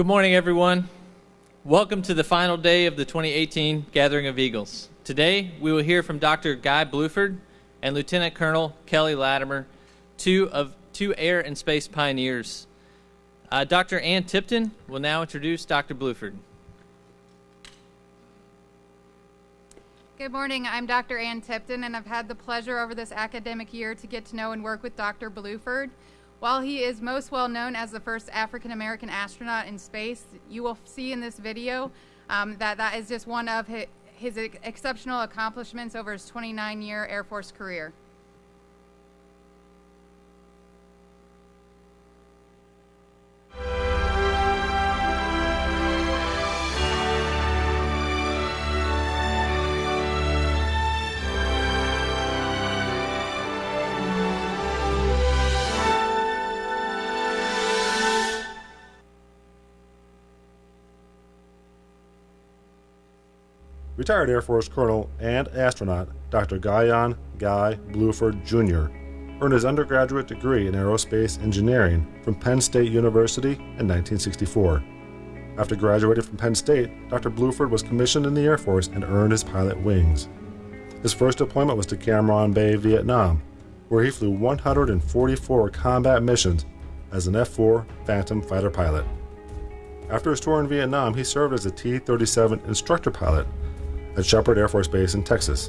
Good morning, everyone. Welcome to the final day of the 2018 Gathering of Eagles. Today, we will hear from Dr. Guy Bluford and Lieutenant Colonel Kelly Latimer, two of two air and space pioneers. Uh, Dr. Ann Tipton will now introduce Dr. Bluford. Good morning. I'm Dr. Ann Tipton, and I've had the pleasure over this academic year to get to know and work with Dr. Bluford. While he is most well known as the first African American astronaut in space, you will see in this video um, that that is just one of his, his exceptional accomplishments over his 29 year Air Force career. Retired Air Force Colonel and astronaut Dr. Guion Guy Bluford Jr. earned his undergraduate degree in aerospace engineering from Penn State University in 1964. After graduating from Penn State, Dr. Bluford was commissioned in the Air Force and earned his pilot wings. His first deployment was to Cam Ranh Bay, Vietnam, where he flew 144 combat missions as an F 4 Phantom fighter pilot. After his tour in Vietnam, he served as a T 37 instructor pilot at Sheppard Air Force Base in Texas.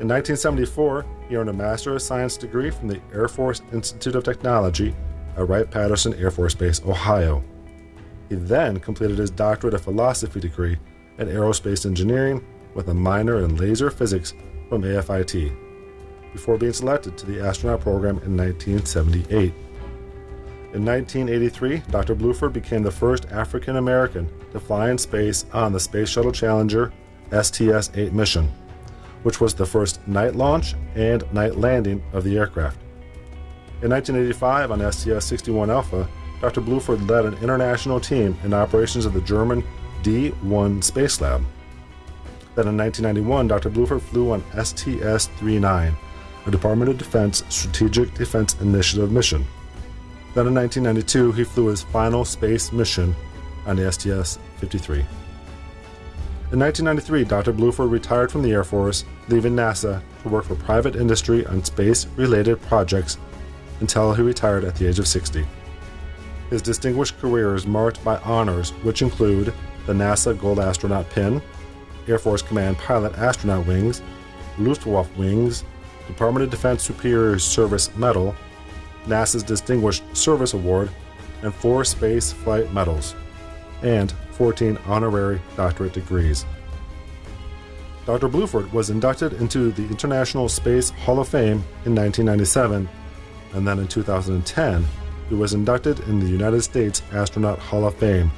In 1974, he earned a Master of Science degree from the Air Force Institute of Technology at Wright Patterson Air Force Base, Ohio. He then completed his Doctorate of Philosophy degree in Aerospace Engineering with a minor in laser physics from AFIT, before being selected to the astronaut program in 1978. In 1983, Dr. Bluford became the first African American to fly in space on the Space Shuttle Challenger STS 8 mission, which was the first night launch and night landing of the aircraft. In 1985, on STS 61 Alpha, Dr. Bluford led an international team in operations of the German D 1 Space Lab. Then in 1991, Dr. Bluford flew on STS 39, a Department of Defense Strategic Defense Initiative mission. Then in 1992, he flew his final space mission on the STS 53. In 1993, Dr. Bluford retired from the Air Force, leaving NASA to work for private industry on space related projects until he retired at the age of 60. His distinguished career is marked by honors which include the NASA Gold Astronaut Pin, Air Force Command Pilot Astronaut Wings, Luftwaffe Wings, Department of Defense Superior Service Medal, NASA's Distinguished Service Award, and four space flight medals, and 14 honorary doctorate degrees. Dr. Bluford was inducted into the International Space Hall of Fame in 1997, and then in 2010, he was inducted in the United States Astronaut Hall of Fame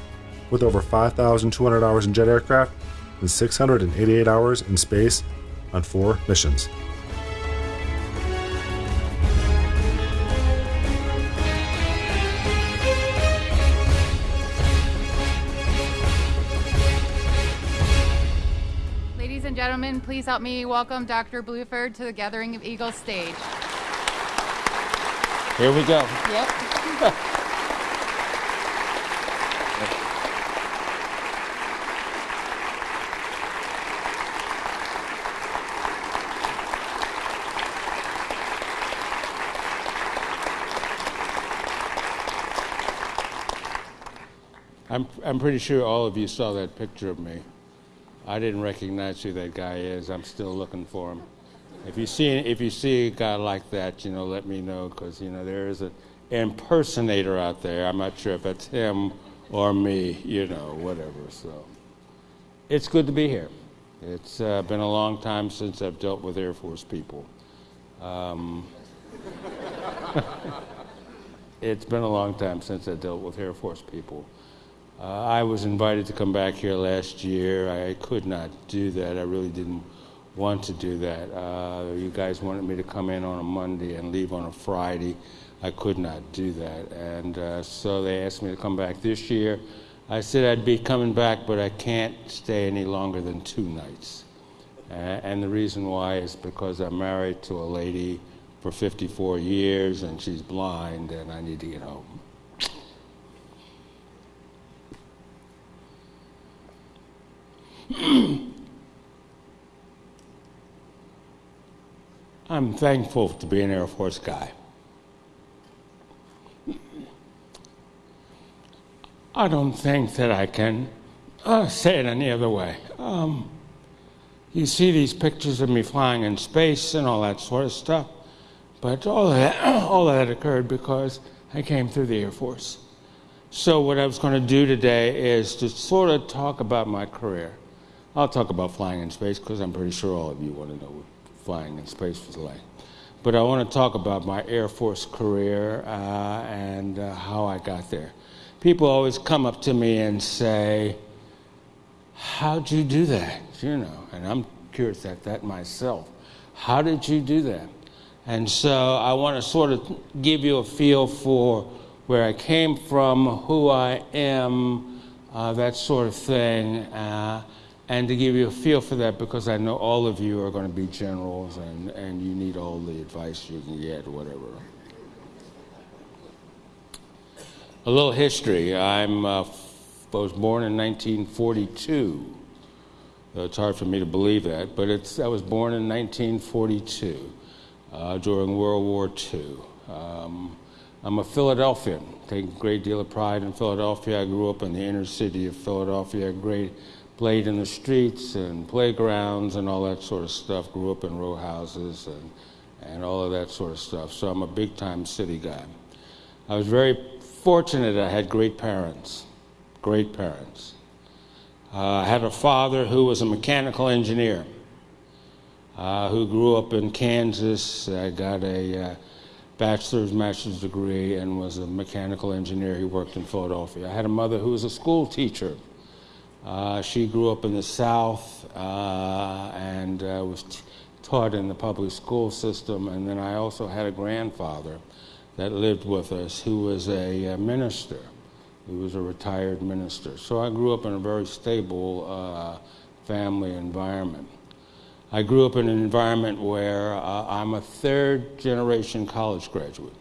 with over 5,200 hours in jet aircraft and 688 hours in space on four missions. Please help me welcome Dr. Bluford to the Gathering of Eagles stage. Here we go. Yep. I'm, I'm pretty sure all of you saw that picture of me. I didn't recognize who that guy is. I'm still looking for him. If you see if you see a guy like that, you know, let me know because you know there is an impersonator out there. I'm not sure if it's him or me, you know, whatever. So it's good to be here. It's uh, been a long time since I've dealt with Air Force people. Um, it's been a long time since I dealt with Air Force people. Uh, I was invited to come back here last year. I could not do that. I really didn't want to do that. Uh, you guys wanted me to come in on a Monday and leave on a Friday. I could not do that. And uh, so they asked me to come back this year. I said I'd be coming back, but I can't stay any longer than two nights. and the reason why is because I'm married to a lady for 54 years and she's blind and I need to get home. I'm thankful to be an Air Force guy. I don't think that I can uh, say it any other way. Um, you see these pictures of me flying in space and all that sort of stuff, but all that, all that occurred because I came through the Air Force. So, what I was going to do today is to sort of talk about my career. I'll talk about flying in space because I'm pretty sure all of you want to know flying in space was like. But I want to talk about my Air Force career uh, and uh, how I got there people always come up to me and say, How'd you do that? You know, and I'm curious at that myself. How did you do that? And so I want to sort of give you a feel for where I came from, who I am, uh, that sort of thing, uh, and to give you a feel for that because I know all of you are going to be generals and, and you need all the advice you can get, whatever. A little history. I'm, uh, was born in 1942. Uh, it's hard for me to believe that, but it's, I was born in 1942 uh, during World War II. Um, I'm a Philadelphian. Take a great deal of pride in Philadelphia. I grew up in the inner city of Philadelphia. Great, played in the streets and playgrounds and all that sort of stuff. Grew up in row houses and, and all of that sort of stuff. So I'm a big time city guy. I was very fortunate I had great parents, great parents. Uh, I had a father who was a mechanical engineer, uh, who grew up in Kansas. I got a uh, bachelor's, master's degree, and was a mechanical engineer. He worked in Philadelphia. I had a mother who was a school teacher. Uh, she grew up in the South uh, and uh, was taught in the public school system. And then I also had a grandfather that lived with us who was a, a minister. He was a retired minister. So I grew up in a very stable uh, family environment. I grew up in an environment where uh, I'm a third generation college graduate.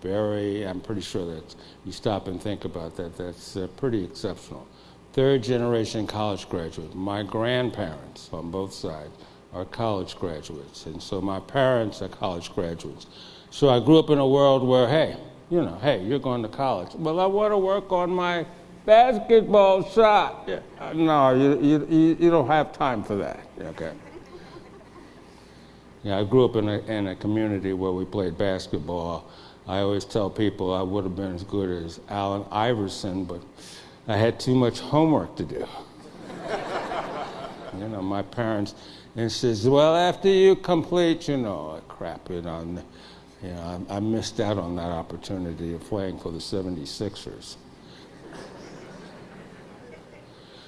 Very, I'm pretty sure that you stop and think about that, that's uh, pretty exceptional. Third generation college graduate. My grandparents on both sides are college graduates, and so my parents are college graduates. So I grew up in a world where, hey, you know, hey, you're going to college. Well, I want to work on my basketball shot. Yeah. Uh, no, you, you, you don't have time for that. Okay. Yeah, I grew up in a, in a community where we played basketball. I always tell people I would have been as good as Allen Iverson, but I had too much homework to do. you know, my parents and says, well, after you complete, you know, crap, you know, you know, I, I missed out on that opportunity of playing for the 76ers.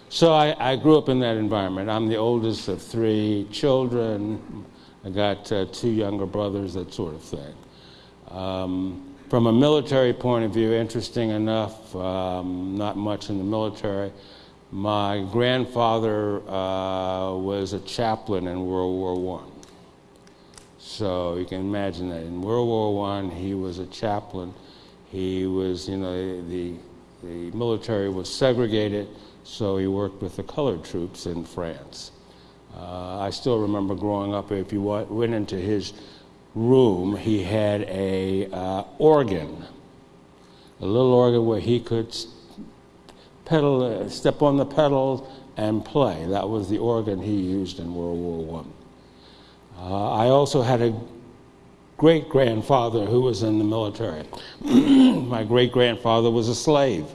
So I, I, grew up in that environment. I'm the oldest of three children. I got uh, two younger brothers, that sort of thing. Um, from a military point of view, interesting enough, um, not much in the military. My grandfather uh, was a chaplain in World War I. So you can imagine that in World War I, he was a chaplain. He was, you know, the, the military was segregated, so he worked with the colored troops in France. Uh, I still remember growing up, if you went into his room, he had a uh, organ, a little organ where he could pedal, uh, step on the pedals and play. That was the organ he used in World War I. Uh, I also had a great grandfather who was in the military. My great grandfather was a slave.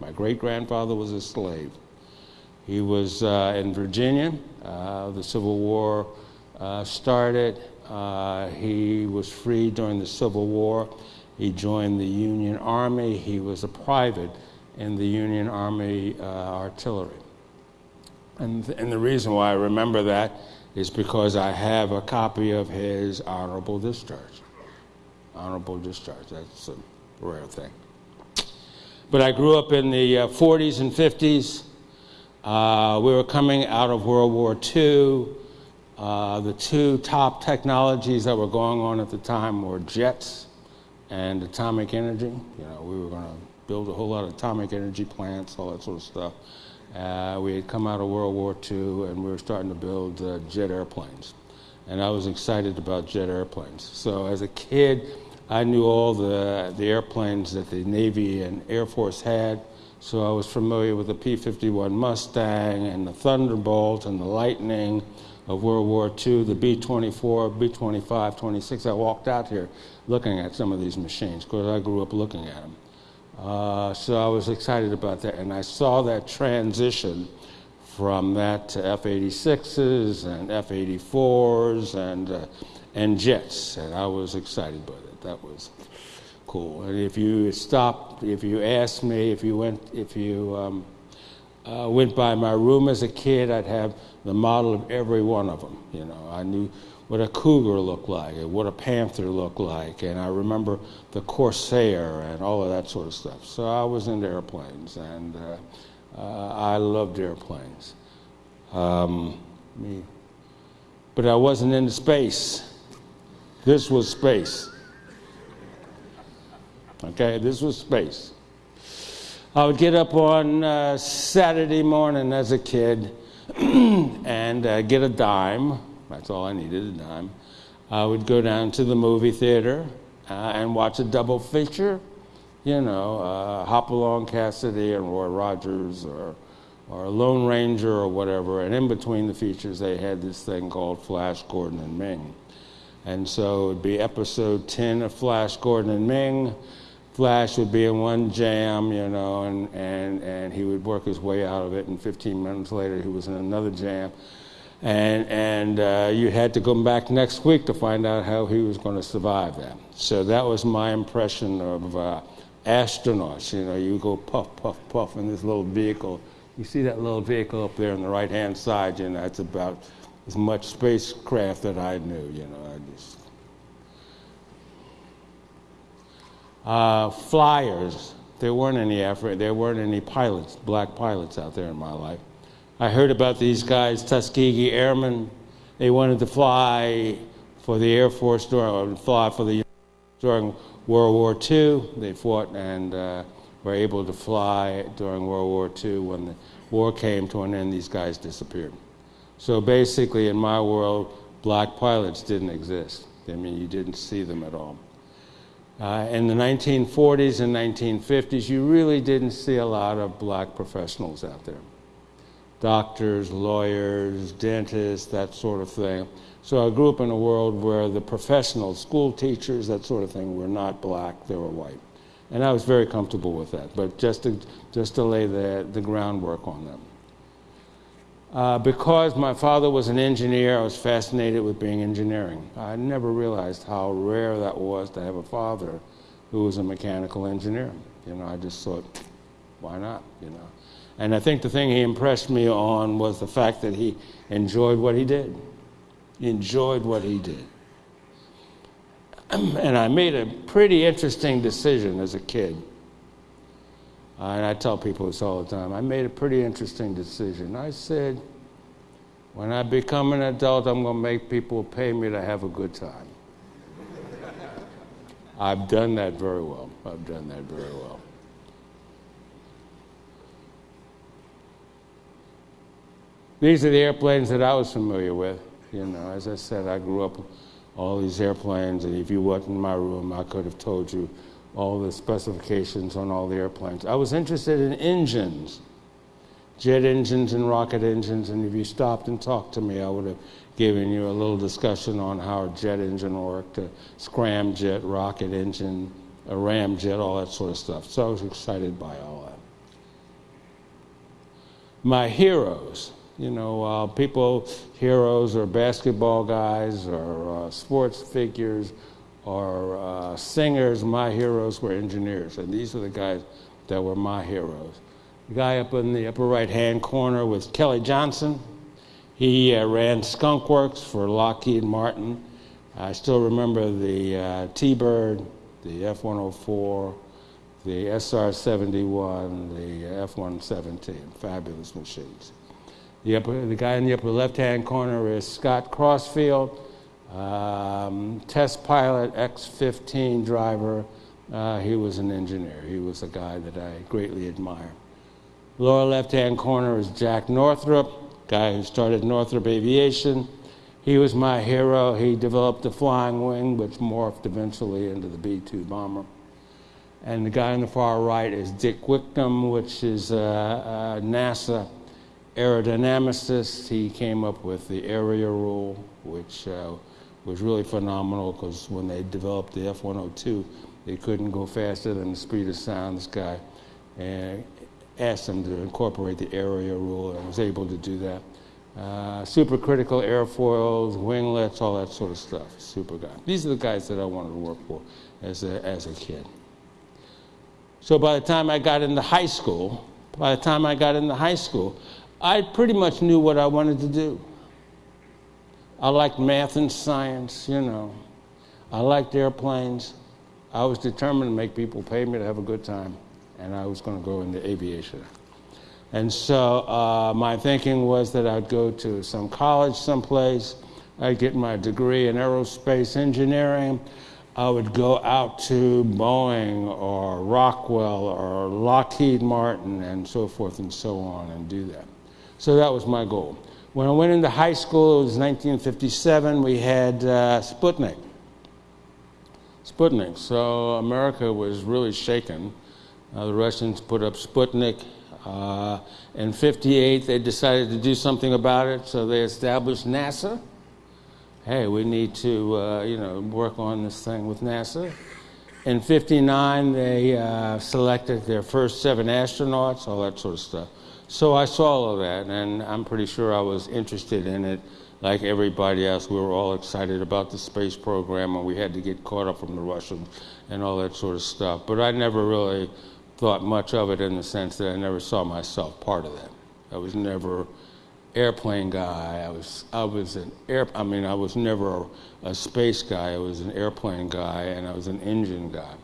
My great grandfather was a slave. He was uh, in Virginia. Uh, the Civil War uh, started. Uh, he was freed during the Civil War. He joined the Union Army. He was a private in the Union Army uh, artillery. And, th- and the reason why I remember that is because I have a copy of his honorable discharge. Honorable discharge, that's a rare thing. But I grew up in the uh, 40s and 50s. Uh, we were coming out of World War II. Uh, the two top technologies that were going on at the time were jets and atomic energy. You know, we were going to build a whole lot of atomic energy plants, all that sort of stuff. Uh, we had come out of World War II and we were starting to build uh, jet airplanes. And I was excited about jet airplanes. So as a kid, I knew all the, the airplanes that the Navy and Air Force had. So I was familiar with the P 51 Mustang and the Thunderbolt and the Lightning of World War II, the B 24, B 25, 26. I walked out here looking at some of these machines because I grew up looking at them. Uh, so I was excited about that, and I saw that transition from that to F-86s and F-84s and uh, and jets, and I was excited about it. That was cool. And if you stopped, if you asked me, if you went, if you um, uh, went by my room as a kid, I'd have the model of every one of them. You know, I knew what a cougar looked like and what a panther looked like. And I remember the Corsair and all of that sort of stuff. So I was into airplanes and uh, uh, I loved airplanes. Um, me. But I wasn't into space. This was space. Okay, this was space. I would get up on uh, Saturday morning as a kid and uh, get a dime that's all I needed, a dime. I would go down to the movie theater uh, and watch a double feature, you know, uh, Hopalong Cassidy and Roy Rogers or, or Lone Ranger or whatever. And in between the features, they had this thing called Flash Gordon and Ming. And so it would be episode 10 of Flash Gordon and Ming. Flash would be in one jam, you know, and, and, and he would work his way out of it. And 15 minutes later, he was in another jam and, and uh, you had to come back next week to find out how he was going to survive that. So that was my impression of uh, astronauts. You know, you go puff, puff, puff in this little vehicle. You see that little vehicle up there on the right hand side, you know, it's about as much spacecraft that I knew, you know. I just. Uh, flyers. There weren't any Afri- there weren't any pilots, black pilots out there in my life. I heard about these guys, Tuskegee Airmen. They wanted to fly for the Air Force during, fly for the during World War II. They fought and uh, were able to fly during World War II. When the war came to an end, these guys disappeared. So basically, in my world, black pilots didn't exist. I mean, you didn't see them at all. Uh, in the 1940s and 1950s, you really didn't see a lot of black professionals out there doctors, lawyers, dentists, that sort of thing. So I grew up in a world where the professionals, school teachers, that sort of thing, were not black, they were white. And I was very comfortable with that, but just to, just to lay the, the groundwork on them. Uh, because my father was an engineer, I was fascinated with being engineering. I never realized how rare that was to have a father who was a mechanical engineer. You know, I just thought, why not? You know. And I think the thing he impressed me on was the fact that he enjoyed what he did. He enjoyed what he did. And I made a pretty interesting decision as a kid. And I tell people this all the time. I made a pretty interesting decision. I said, when I become an adult, I'm going to make people pay me to have a good time. I've done that very well. I've done that very well. These are the airplanes that I was familiar with. You know, as I said, I grew up all these airplanes, and if you went in my room, I could have told you all the specifications on all the airplanes. I was interested in engines, jet engines and rocket engines, and if you stopped and talked to me, I would have given you a little discussion on how a jet engine worked, a scramjet, rocket engine, a ramjet, all that sort of stuff. So I was excited by all that. My heroes you know, uh, people, heroes or basketball guys or uh, sports figures or uh, singers. My heroes were engineers, and these are the guys that were my heroes. The guy up in the upper right hand corner was Kelly Johnson. He uh, ran Skunk Works for Lockheed Martin. I still remember the uh, T Bird, the F 104, the SR 71, the F 117, fabulous machines. The, upper, the guy in the upper left hand corner is Scott Crossfield, um, test pilot, X 15 driver. Uh, he was an engineer. He was a guy that I greatly admire. Lower left-hand corner is Jack Northrop, guy who started Northrop Aviation. He was my hero. He developed the flying wing, which morphed eventually into the B-2 bomber. And the guy on the far right is Dick Whitcomb, which is a, a NASA aerodynamicist. He came up with the area rule, which uh, was really phenomenal because when they developed the F-102, they couldn't go faster than the speed of sound. This guy and asked them to incorporate the area rule and was able to do that. Uh, supercritical airfoils, winglets, all that sort of stuff. Super guy. These are the guys that I wanted to work for as a, as a kid. So by the time I got into high school, by the time I got into high school, I pretty much knew what I wanted to do. I liked math and science, you know. I liked airplanes. I was determined to make people pay me to have a good time, and I was going to go into aviation. And so uh, my thinking was that I'd go to some college someplace, I'd get my degree in aerospace engineering, I would go out to Boeing or Rockwell or Lockheed Martin and so forth and so on and do that. So that was my goal. When I went into high school, it was 1957, we had uh, Sputnik. Sputnik. So America was really shaken. Uh, the Russians put up Sputnik. Uh, in 58, they decided to do something about it, so they established NASA hey, we need to, uh, you know, work on this thing with NASA. In 59, they uh, selected their first seven astronauts, all that sort of stuff. So I saw all of that, and I'm pretty sure I was interested in it like everybody else. We were all excited about the space program, and we had to get caught up from the Russians and all that sort of stuff. But I never really thought much of it in the sense that I never saw myself part of that. I was never airplane guy. I was I was an air. I mean, I was never a, a, space guy. I was an airplane guy, and I was an engine guy.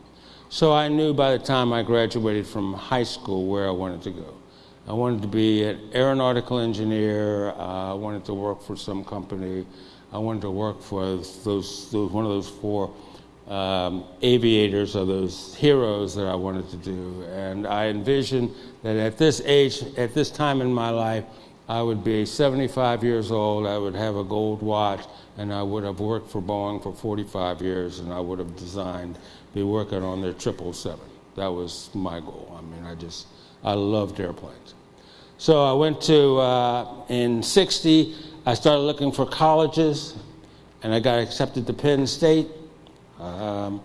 So I knew by the time I graduated from high school where I wanted to go. I wanted to be an aeronautical engineer. Uh, I wanted to work for some company. I wanted to work for those, those one of those four um, aviators or those heroes that I wanted to do. And I envisioned that at this age, at this time in my life, I would be 75 years old, I would have a gold watch, and I would have worked for Boeing for 45 years, and I would have designed, be working on their 777. That was my goal. I mean, I just, I loved airplanes. So I went to, uh, in 60, I started looking for colleges, and I got accepted to Penn State. Um,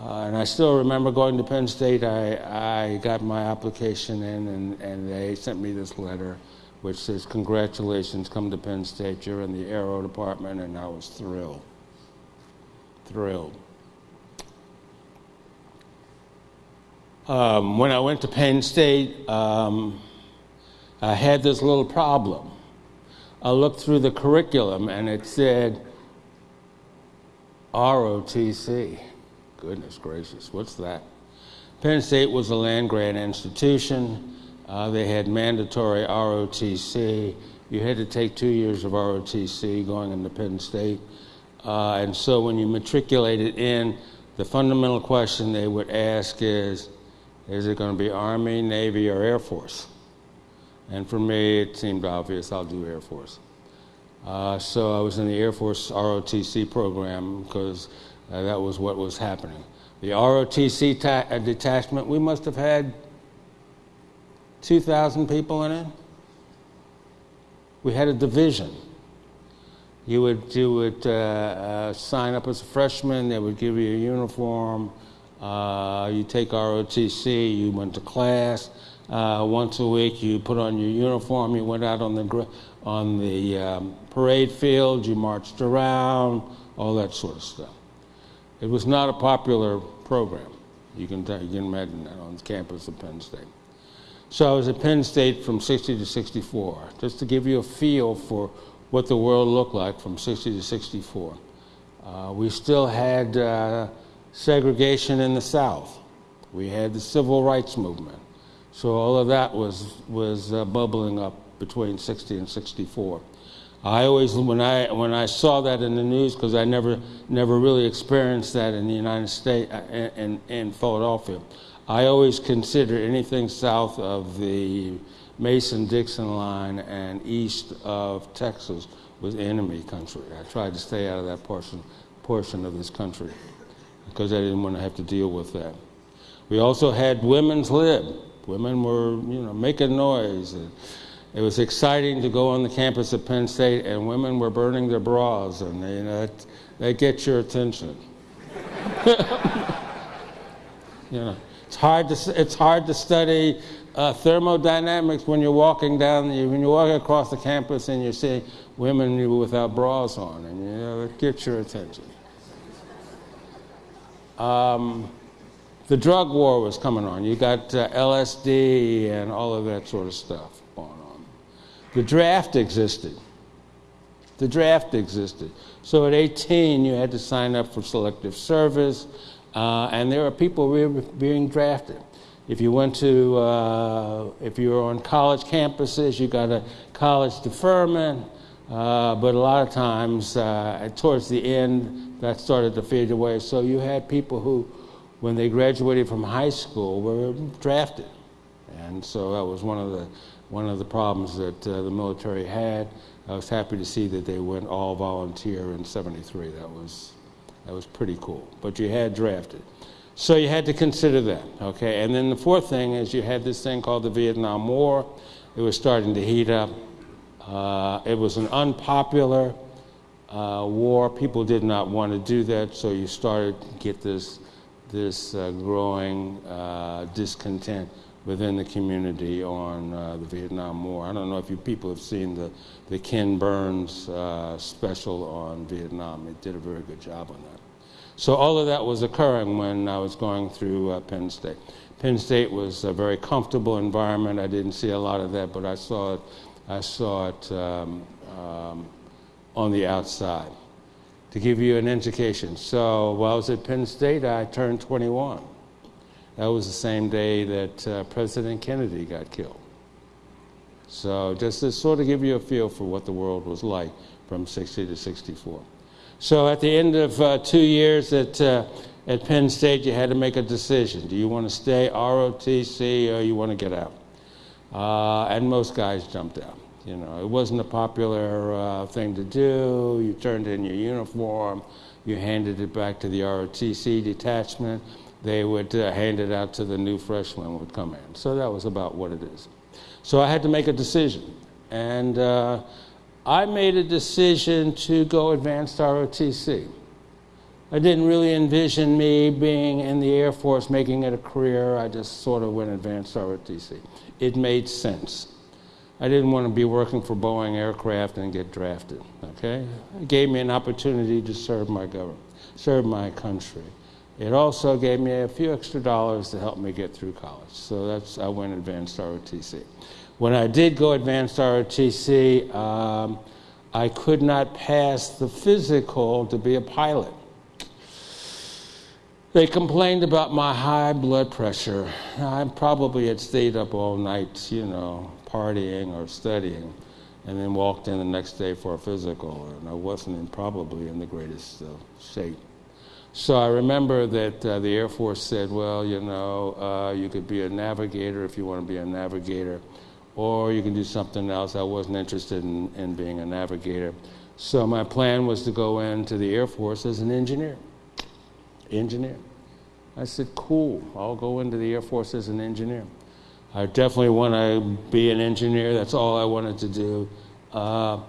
uh, and I still remember going to Penn State. I, I got my application in, and, and they sent me this letter which says, Congratulations, come to Penn State, you're in the aero department, and I was thrilled. Thrilled. Um, when I went to Penn State, um, I had this little problem. I looked through the curriculum and it said ROTC. Goodness gracious, what's that? Penn State was a land grant institution. Uh, they had mandatory ROTC. You had to take two years of ROTC going into Penn State. Uh, and so when you matriculated in, the fundamental question they would ask is is it going to be Army, Navy, or Air Force? And for me, it seemed obvious I'll do Air Force. Uh, so I was in the Air Force ROTC program because uh, that was what was happening. The ROTC ta- uh, detachment, we must have had 2,000 people in it. We had a division. You would, you would uh, uh, sign up as a freshman, they would give you a uniform. Uh, you take ROTC, you went to class. Uh, once a week, you put on your uniform, you went out on the, on the um, parade field, you marched around, all that sort of stuff. It was not a popular program. You can, you can imagine that on the campus of Penn State. So I was at Penn State from 60 to 64, just to give you a feel for what the world looked like from 60 to 64. Uh, we still had uh, segregation in the South. We had the civil rights movement. So all of that was, was uh, bubbling up between 60 and 64. I always, when I, when I saw that in the news, because I never, never really experienced that in the United States, and in, in Philadelphia, I always considered anything south of the Mason Dixon line and east of Texas was enemy country. I tried to stay out of that portion, portion of this country because I didn't want to have to deal with that. We also had women's lib. Women were, you know, making noise. And it was exciting to go on the campus of Penn State, and women were burning their bras, and you know, that, that gets your attention. you know, it's hard to it's hard to study uh, thermodynamics when you're walking down when you're walking across the campus and you're seeing women without bras on, and you know, it gets your attention. Um, the drug war was coming on. You got uh, LSD and all of that sort of stuff going on. The draft existed. The draft existed. So at 18, you had to sign up for selective service, uh, and there are people being drafted. If you went to, uh, if you were on college campuses, you got a college deferment, uh, but a lot of times, uh, towards the end, that started to fade away. So you had people who when they graduated from high school were drafted. And so that was one of the, one of the problems that uh, the military had. I was happy to see that they went all volunteer in 73. That was, that was pretty cool. But you had drafted. So you had to consider that, okay? And then the fourth thing is you had this thing called the Vietnam War. It was starting to heat up. Uh, it was an unpopular uh, war. People did not want to do that, so you started to get this this uh, growing uh, discontent within the community on uh, the Vietnam War. I don't know if you people have seen the, the Ken Burns uh, special on Vietnam. It did a very good job on that. So all of that was occurring when I was going through Penn State. Penn State was a very comfortable environment. I didn't see a lot of that, but I saw it, I saw it um, um, on the outside to give you an indication. So while I was at Penn State, I turned 21. That was the same day that uh, President Kennedy got killed. So just to sort of give you a feel for what the world was like from 60 to 64. So at the end of uh, two years at, uh, at Penn State, you had to make a decision. Do you want to stay ROTC or you want to get out? Uh, and most guys jumped out. You know, it wasn't a popular uh, thing to do. You turned in your uniform, you handed it back to the ROTC detachment. They would uh, hand it out to the new freshmen would come in. So that was about what it is. So I had to make a decision, and uh, I made a decision to go advanced ROTC. I didn't really envision me being in the Air Force, making it a career. I just sort of went advanced ROTC. It made sense. I didn't want to be working for Boeing Aircraft and get drafted. Okay, it gave me an opportunity to serve my government, serve my country. It also gave me a few extra dollars to help me get through college. So that's I went advanced ROTC. When I did go advanced ROTC, um, I could not pass the physical to be a pilot. They complained about my high blood pressure. I probably had stayed up all night, you know, partying or studying, and then walked in the next day for a physical, and I wasn't in, probably in the greatest uh, shape. So I remember that uh, the Air Force said, well, you know, uh, you could be a navigator if you want to be a navigator, or you can do something else. I wasn't interested in, in being a navigator. So my plan was to go into the Air Force as an engineer. Engineer. I said, cool, I'll go into the Air Force as an engineer. I definitely want to be an engineer. That's all I wanted to do. Uh,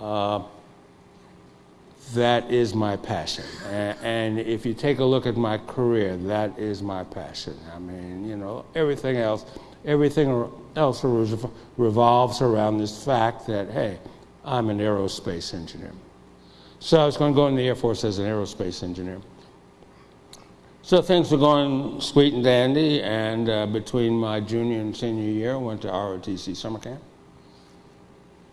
uh, that is my passion. And, and, if you take a look at my career, that is my passion. I mean, you know, everything else, everything else revolves around this fact that, hey, I'm an aerospace engineer. So I was going to go in the Air Force as an aerospace engineer. So things were going sweet and dandy, and uh, between my junior and senior year, I went to ROTC summer camp,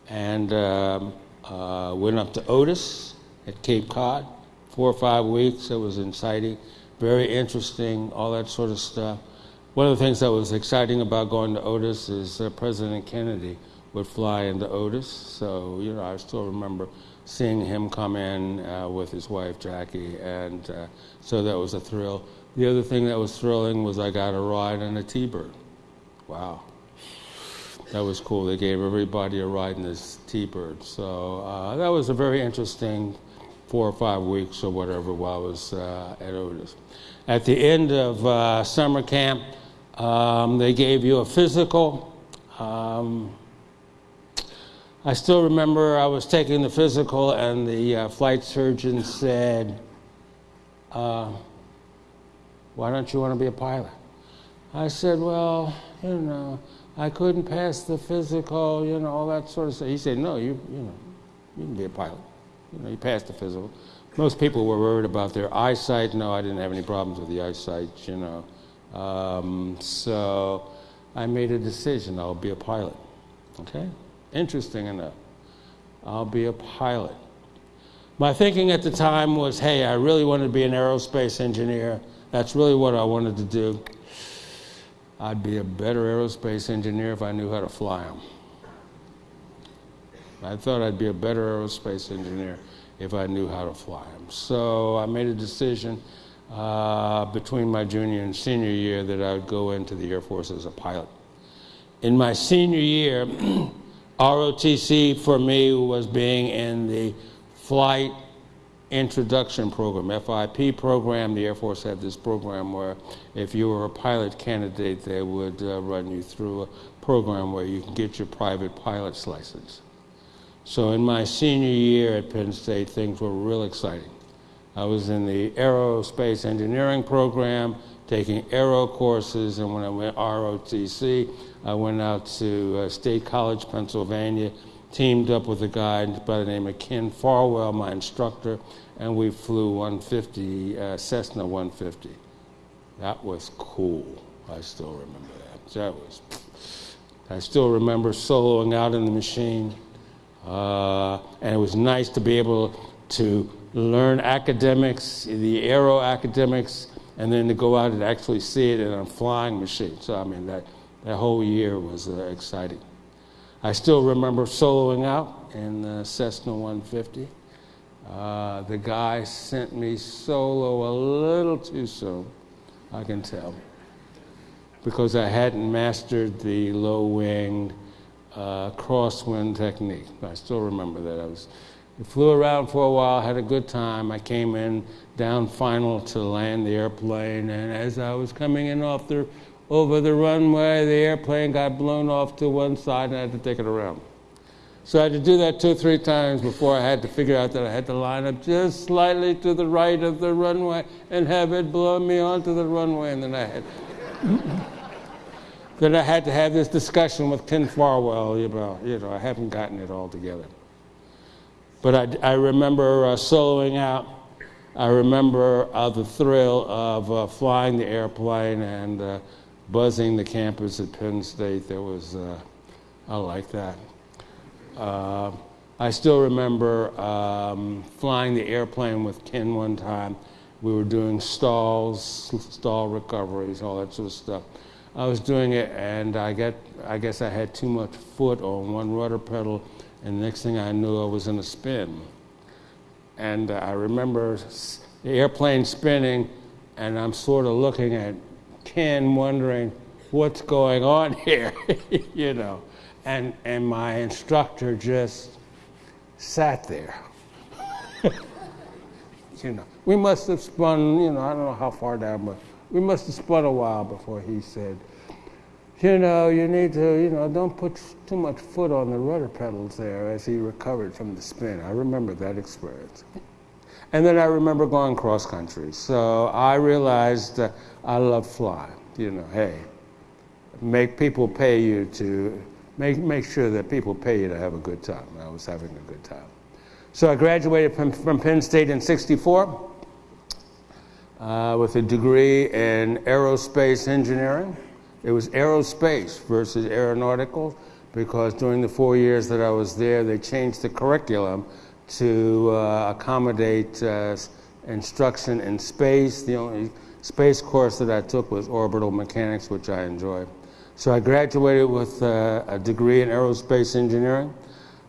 and um, uh, went up to Otis at Cape Cod, four or five weeks. It was exciting, very interesting, all that sort of stuff. One of the things that was exciting about going to Otis is uh, President Kennedy would fly into Otis, so you know I still remember seeing him come in uh, with his wife Jackie, and uh, so that was a thrill. The other thing that was thrilling was I got a ride on a T-Bird. Wow. That was cool. They gave everybody a ride in this T-Bird. So uh, that was a very interesting four or five weeks or whatever while I was uh, at Otis. At the end of uh, summer camp, um, they gave you a physical. Um, I still remember I was taking the physical, and the uh, flight surgeon said, uh, Why don't you want to be a pilot? I said, Well, you know, I couldn't pass the physical, you know, all that sort of stuff. He said, No, you, you know, you can be a pilot. You know, you passed the physical. Most people were worried about their eyesight. No, I didn't have any problems with the eyesight, you know. Um, so I made a decision I'll be a pilot. Okay? Interesting enough. I'll be a pilot. My thinking at the time was hey, I really wanted to be an aerospace engineer. That's really what I wanted to do. I'd be a better aerospace engineer if I knew how to fly them. I thought I'd be a better aerospace engineer if I knew how to fly them. So I made a decision uh, between my junior and senior year that I would go into the Air Force as a pilot. In my senior year, ROTC for me was being in the flight introduction program, FIP program. The Air Force had this program where if you were a pilot candidate, they would uh, run you through a program where you can get your private pilot's license. So in my senior year at Penn State, things were real exciting. I was in the aerospace engineering program, taking aero courses, and when I went ROTC, I went out to uh, State College, Pennsylvania, teamed up with a guy by the name of Ken Farwell, my instructor, and we flew 150, uh, Cessna 150. That was cool. I still remember that. That was. I still remember soloing out in the machine. Uh, and it was nice to be able to learn academics, the aero academics, and then to go out and actually see it in a flying machine. So, I mean, that, that whole year was uh, exciting. I still remember soloing out in the Cessna 150. Uh, the guy sent me solo a little too soon, I can tell, because I hadn't mastered the low wing uh, crosswind technique. I still remember that. I was, I flew around for a while, had a good time. I came in down final to land the airplane, and as I was coming in off the, over the runway, the airplane got blown off to one side, and I had to take it around. So I had to do that two or three times before I had to figure out that I had to line up just slightly to the right of the runway and have it blow me onto the runway, and then I had. that I had to have this discussion with Ken Farwell about, you know, I haven't gotten it all together. But I, I remember uh, soloing out. I remember uh, the thrill of uh, flying the airplane and uh, buzzing the campus at Penn State. There was, uh, I like that. Uh, I still remember um, flying the airplane with Ken one time. We were doing stalls, stall recoveries, all that sort of stuff. I was doing it, and I get, I guess I had too much foot on one rudder pedal, and the next thing I knew, I was in a spin. And uh, I remember the airplane spinning, and I'm sort of looking at Ken, wondering what's going on here, you know. And, and my instructor just sat there. you know, we must have spun, you know, I don't know how far down, but we must have spun a while before he said, you know, you need to, you know, don't put too much foot on the rudder pedals there as he recovered from the spin. I remember that experience. And then I remember going cross country. So I realized uh, I love flying. You know, hey, make people pay you to, make, make sure that people pay you to have a good time. I was having a good time. So I graduated from, from Penn State in 64 uh, with a degree in aerospace engineering. It was aerospace versus aeronautical because during the four years that I was there, they changed the curriculum to uh, accommodate uh, instruction in space. The only space course that I took was orbital mechanics, which I enjoyed. So I graduated with uh, a degree in aerospace engineering.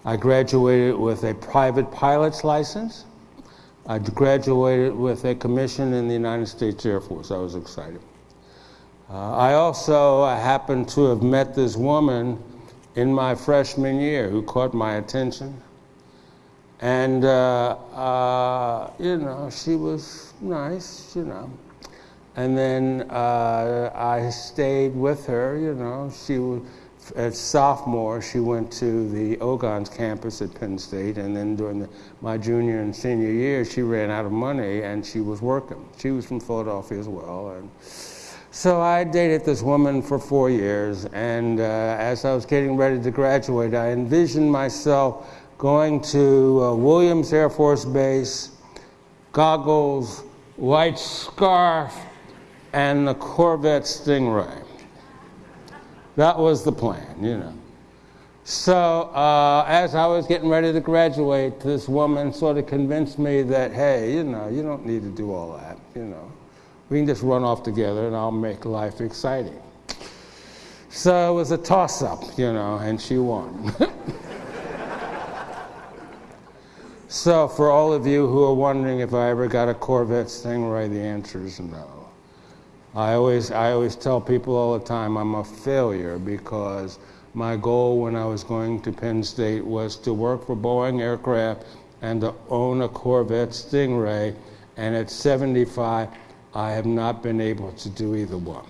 I graduated with a private pilot's license. I graduated with a commission in the United States Air Force. I was excited. Uh, I also happened to have met this woman in my freshman year who caught my attention. And, uh, uh, you know, she was nice, you know. And then uh, I stayed with her, you know. She was, as sophomore, she went to the Ogontz campus at Penn State. And then during the, my junior and senior year, she ran out of money and she was working. She was from Philadelphia as well. And, so I dated this woman for four years, and uh, as I was getting ready to graduate, I envisioned myself going to uh, Williams Air Force Base, goggles, white scarf, and the Corvette Stingray. That was the plan, you know. So uh, as I was getting ready to graduate, this woman sort of convinced me that, hey, you know, you don't need to do all that, you know we can just run off together and I'll make life exciting. So it was a toss up, you know, and she won. so, for all of you who are wondering if I ever got a Corvette Stingray, the answer is no. I always, I always tell people all the time I'm a failure because my goal when I was going to Penn State was to work for Boeing Aircraft and to own a Corvette Stingray. And at 75, I have not been able to do either one.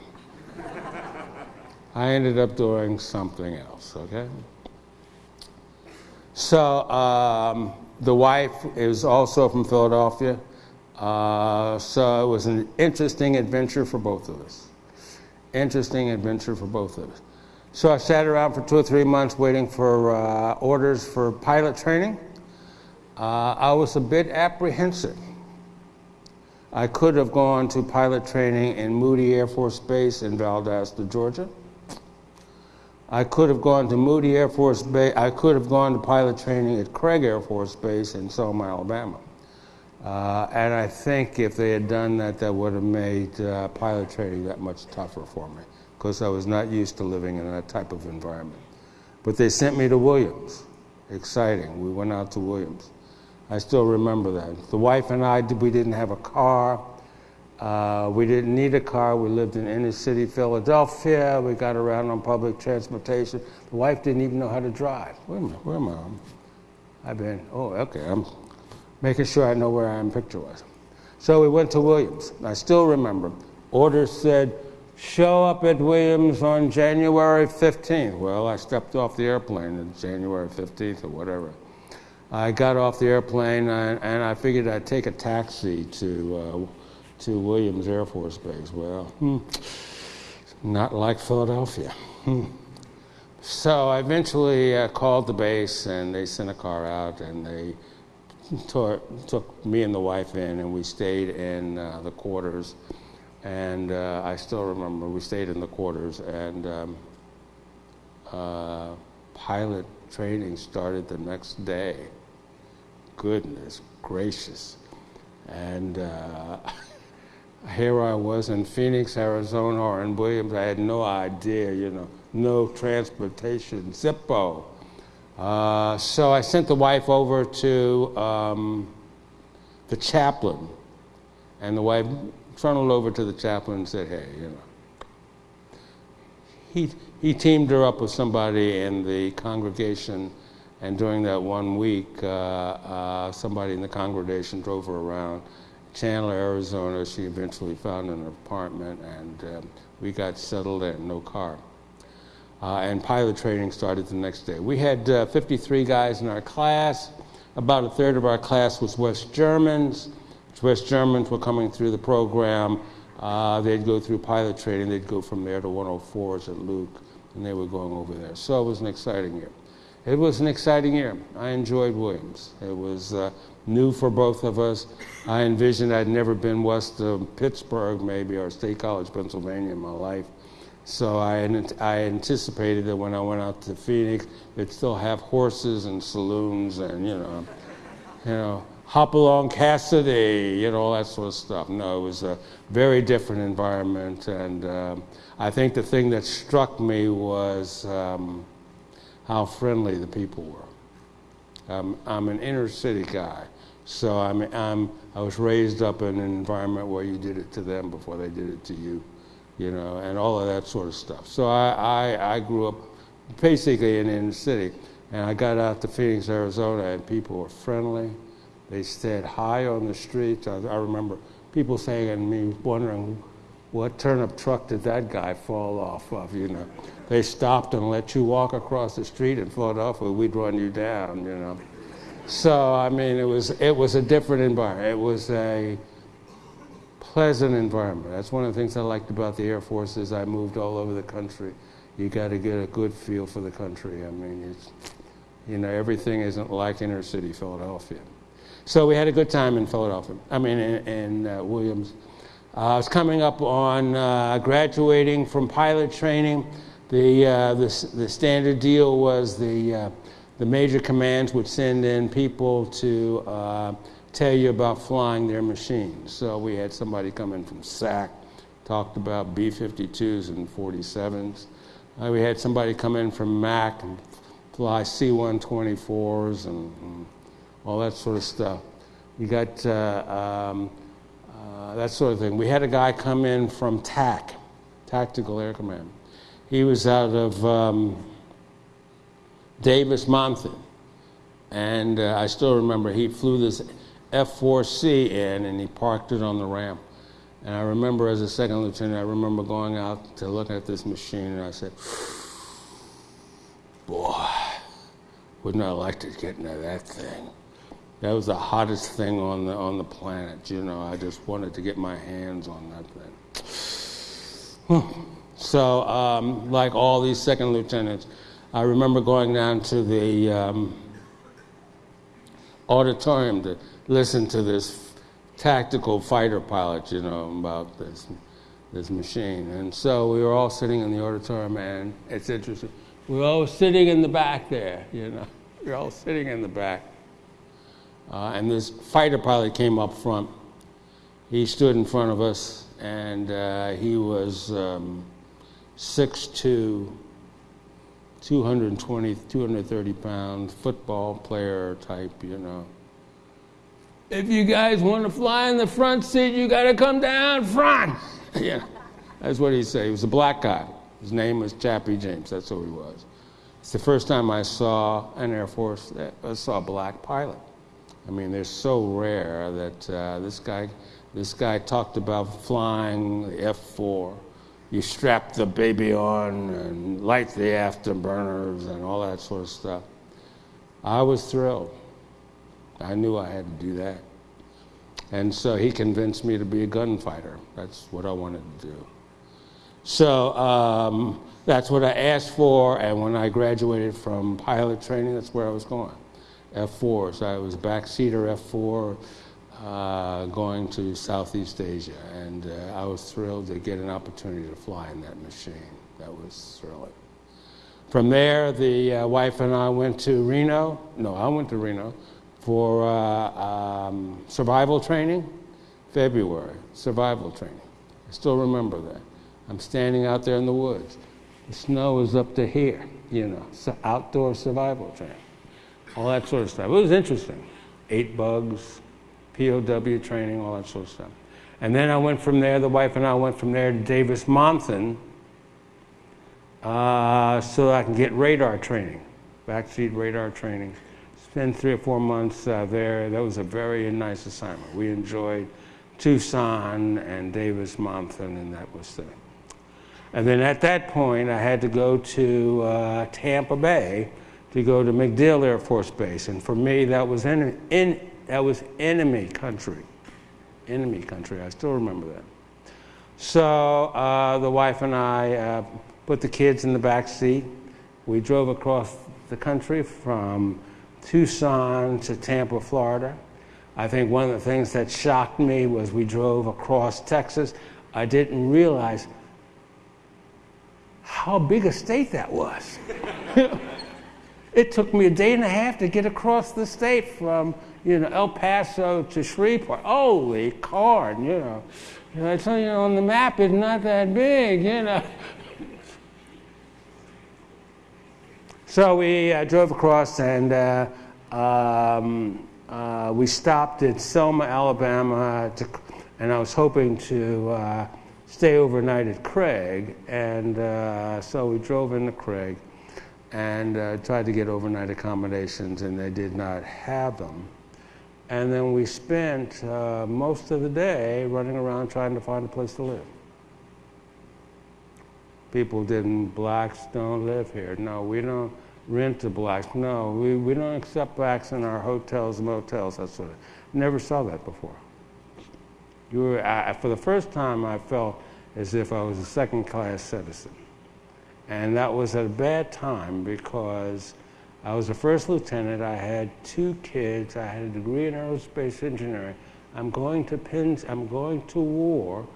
I ended up doing something else, okay? So um, the wife is also from Philadelphia. Uh, so it was an interesting adventure for both of us. Interesting adventure for both of us. So I sat around for two or three months waiting for uh, orders for pilot training. Uh, I was a bit apprehensive I could have gone to pilot training in Moody Air Force Base in Valdosta, Georgia. I could have gone to Moody Air Force Base. I could have gone to pilot training at Craig Air Force Base in Selma, Alabama. Uh, and I think if they had done that, that would have made uh, pilot training that much tougher for me because I was not used to living in that type of environment. But they sent me to Williams. Exciting. We went out to Williams. I still remember that. The wife and I, we didn't have a car. Uh, we didn't need a car. We lived in inner city Philadelphia. We got around on public transportation. The wife didn't even know how to drive. Where am I? Where am I? I've been, oh, okay. I'm making sure I know where I am picture wise. So we went to Williams. I still remember. Orders said, show up at Williams on January 15th. Well, I stepped off the airplane on January 15th or whatever. I got off the airplane and, and I figured I'd take a taxi to, uh, to Williams Air Force Base. Well, hmm, not like Philadelphia. Hmm. So I eventually uh, called the base and they sent a car out and they took, took me and the wife in and we stayed in uh, the quarters. And uh, I still remember we stayed in the quarters and um, uh, pilot training started the next day goodness gracious. And uh, here I was in Phoenix, Arizona, or in Williams. I had no idea, you know, no transportation, Zippo. Uh, so I sent the wife over to um, the chaplain, and the wife trundled over to the chaplain and said, "Hey, you know." He he teamed her up with somebody in the congregation and during that one week, uh, uh, somebody in the congregation drove her around Chandler, Arizona. She eventually found an apartment, and um, we got settled in, no car. Uh, and pilot training started the next day. We had uh, 53 guys in our class. About a third of our class was West Germans. West Germans were coming through the program. Uh, they'd go through pilot training. They'd go from there to 104s at Luke, and they were going over there. So it was an exciting year. It was an exciting year. I enjoyed Williams. It was uh, new for both of us. I envisioned I'd never been west of Pittsburgh, maybe, or State College, Pennsylvania in my life. So I, I anticipated that when I went out to Phoenix, they'd still have horses and saloons and, you know, you know, Hopalong Cassidy, you know, all that sort of stuff. No, it was a very different environment. And um, I think the thing that struck me was um, how friendly the people were. Um, I'm an inner city guy, So I mean, I'm, I was raised up in an environment where you did it to them before they did it to you, you know, and all of that sort of stuff. So I, I, I grew up basically in, the city, and I got out to Phoenix, Arizona, and people were friendly. They stayed high on the streets. I, I remember people saying and me wondering what turnip truck did that guy fall off of, you know. They stopped and let you walk across the street in Philadelphia, we'd run you down, you know. So I mean, it was it was a different environment. It was a pleasant environment. That's one of the things I liked about the Air Force is I moved all over the country. You got to get a good feel for the country. I mean, it's you know everything isn't like inner city Philadelphia. So we had a good time in Philadelphia. I mean, in, in uh, Williams. Uh, I was coming up on uh, graduating from pilot training. The, uh, the, the standard deal was the uh, the major commands would send in people to uh, tell you about flying their machines. So we had somebody come in from SAC, talked about B 52s and 47s. Uh, we had somebody come in from MAC and fly C 124s and, and, all that sort of stuff. We got uh, um, uh, that sort of thing. We had a guy come in from TAC, Tactical Air Command. He was out of. Um, Davis Monthan. And uh, I still remember he flew this F 4C in and he parked it on the ramp. And I remember as a second lieutenant, I remember going out to look at this machine and I said, Boy, wouldn't I like to get into that thing? That was the hottest thing on the, on the planet. You know, I just wanted to get my hands on that thing. so, um, like all these second lieutenants, I remember going down to the um, auditorium to listen to this tactical fighter pilot, you know, about this this machine. And so we were all sitting in the auditorium, and it's interesting. We were all sitting in the back there, you know. We were all sitting in the back. Uh, and this fighter pilot came up front. He stood in front of us, and uh, he was um, 6'2", 220, 230 pound football player type, you know. If you guys want to fly in the front seat, you got to come down front. yeah, that's what he said. He was a black guy. His name was Chappie James. That's who he was. It's the first time I saw an Air Force, I saw a black pilot. I mean, they're so rare that uh, this guy, this guy talked about flying the F-4 you strap the baby on and light the afterburners and all that sort of stuff. I was thrilled. I knew I had to do that. And so he convinced me to be a gunfighter. That's what I wanted to do. So um, that's what I asked for, and when I graduated from pilot training, that's where I was going. F4, so I was backseater F4 uh, going to Southeast Asia, and uh, I was thrilled to get an opportunity to fly in that machine. That was thrilling. From there, the uh, wife and I went to Reno. No, I went to Reno for uh, um, survival training. February, survival training. I still remember that. I'm standing out there in the woods. The snow is up to here, you know, so outdoor survival training. All that sort of stuff. It was interesting. Eight bugs, POW training, all that sort of stuff. And then I went from there, the wife and I went from there to Davis Monthan uh, so I can get radar training, backseat radar training. Spent three or four months uh, there. That was a very nice assignment. We enjoyed Tucson and Davis Monthan, and that was the. And then at that point, I had to go to uh, Tampa Bay to go to MacDill Air Force Base. And for me, that was in, in that was enemy country. Enemy country. I still remember that. So uh, the wife and I uh, put the kids in the back seat. We drove across the country from Tucson to Tampa, Florida. I think one of the things that shocked me was we drove across Texas. I didn't realize how big a state that was. it took me a day and a half to get across the state from you know, El Paso to Shreveport. Holy corn, you know. I tell you, on the map, it's not that big, you know. so we uh, drove across, and uh, um, uh, we stopped at Selma, Alabama, to, and I was hoping to uh, stay overnight at Craig. And uh, so we drove into Craig and uh, tried to get overnight accommodations, and they did not have them. And then we spent uh, most of the day running around trying to find a place to live. People didn't, blacks don't live here. No, we don't rent to blacks. No, we, we don't accept blacks in our hotels, motels, that sort of. Never saw that before. You were, I, for the first time, I felt as if I was a second class citizen. And that was a bad time because I was a first lieutenant. I had two kids. I had a degree in aerospace engineering. I'm going to pins, I'm going to war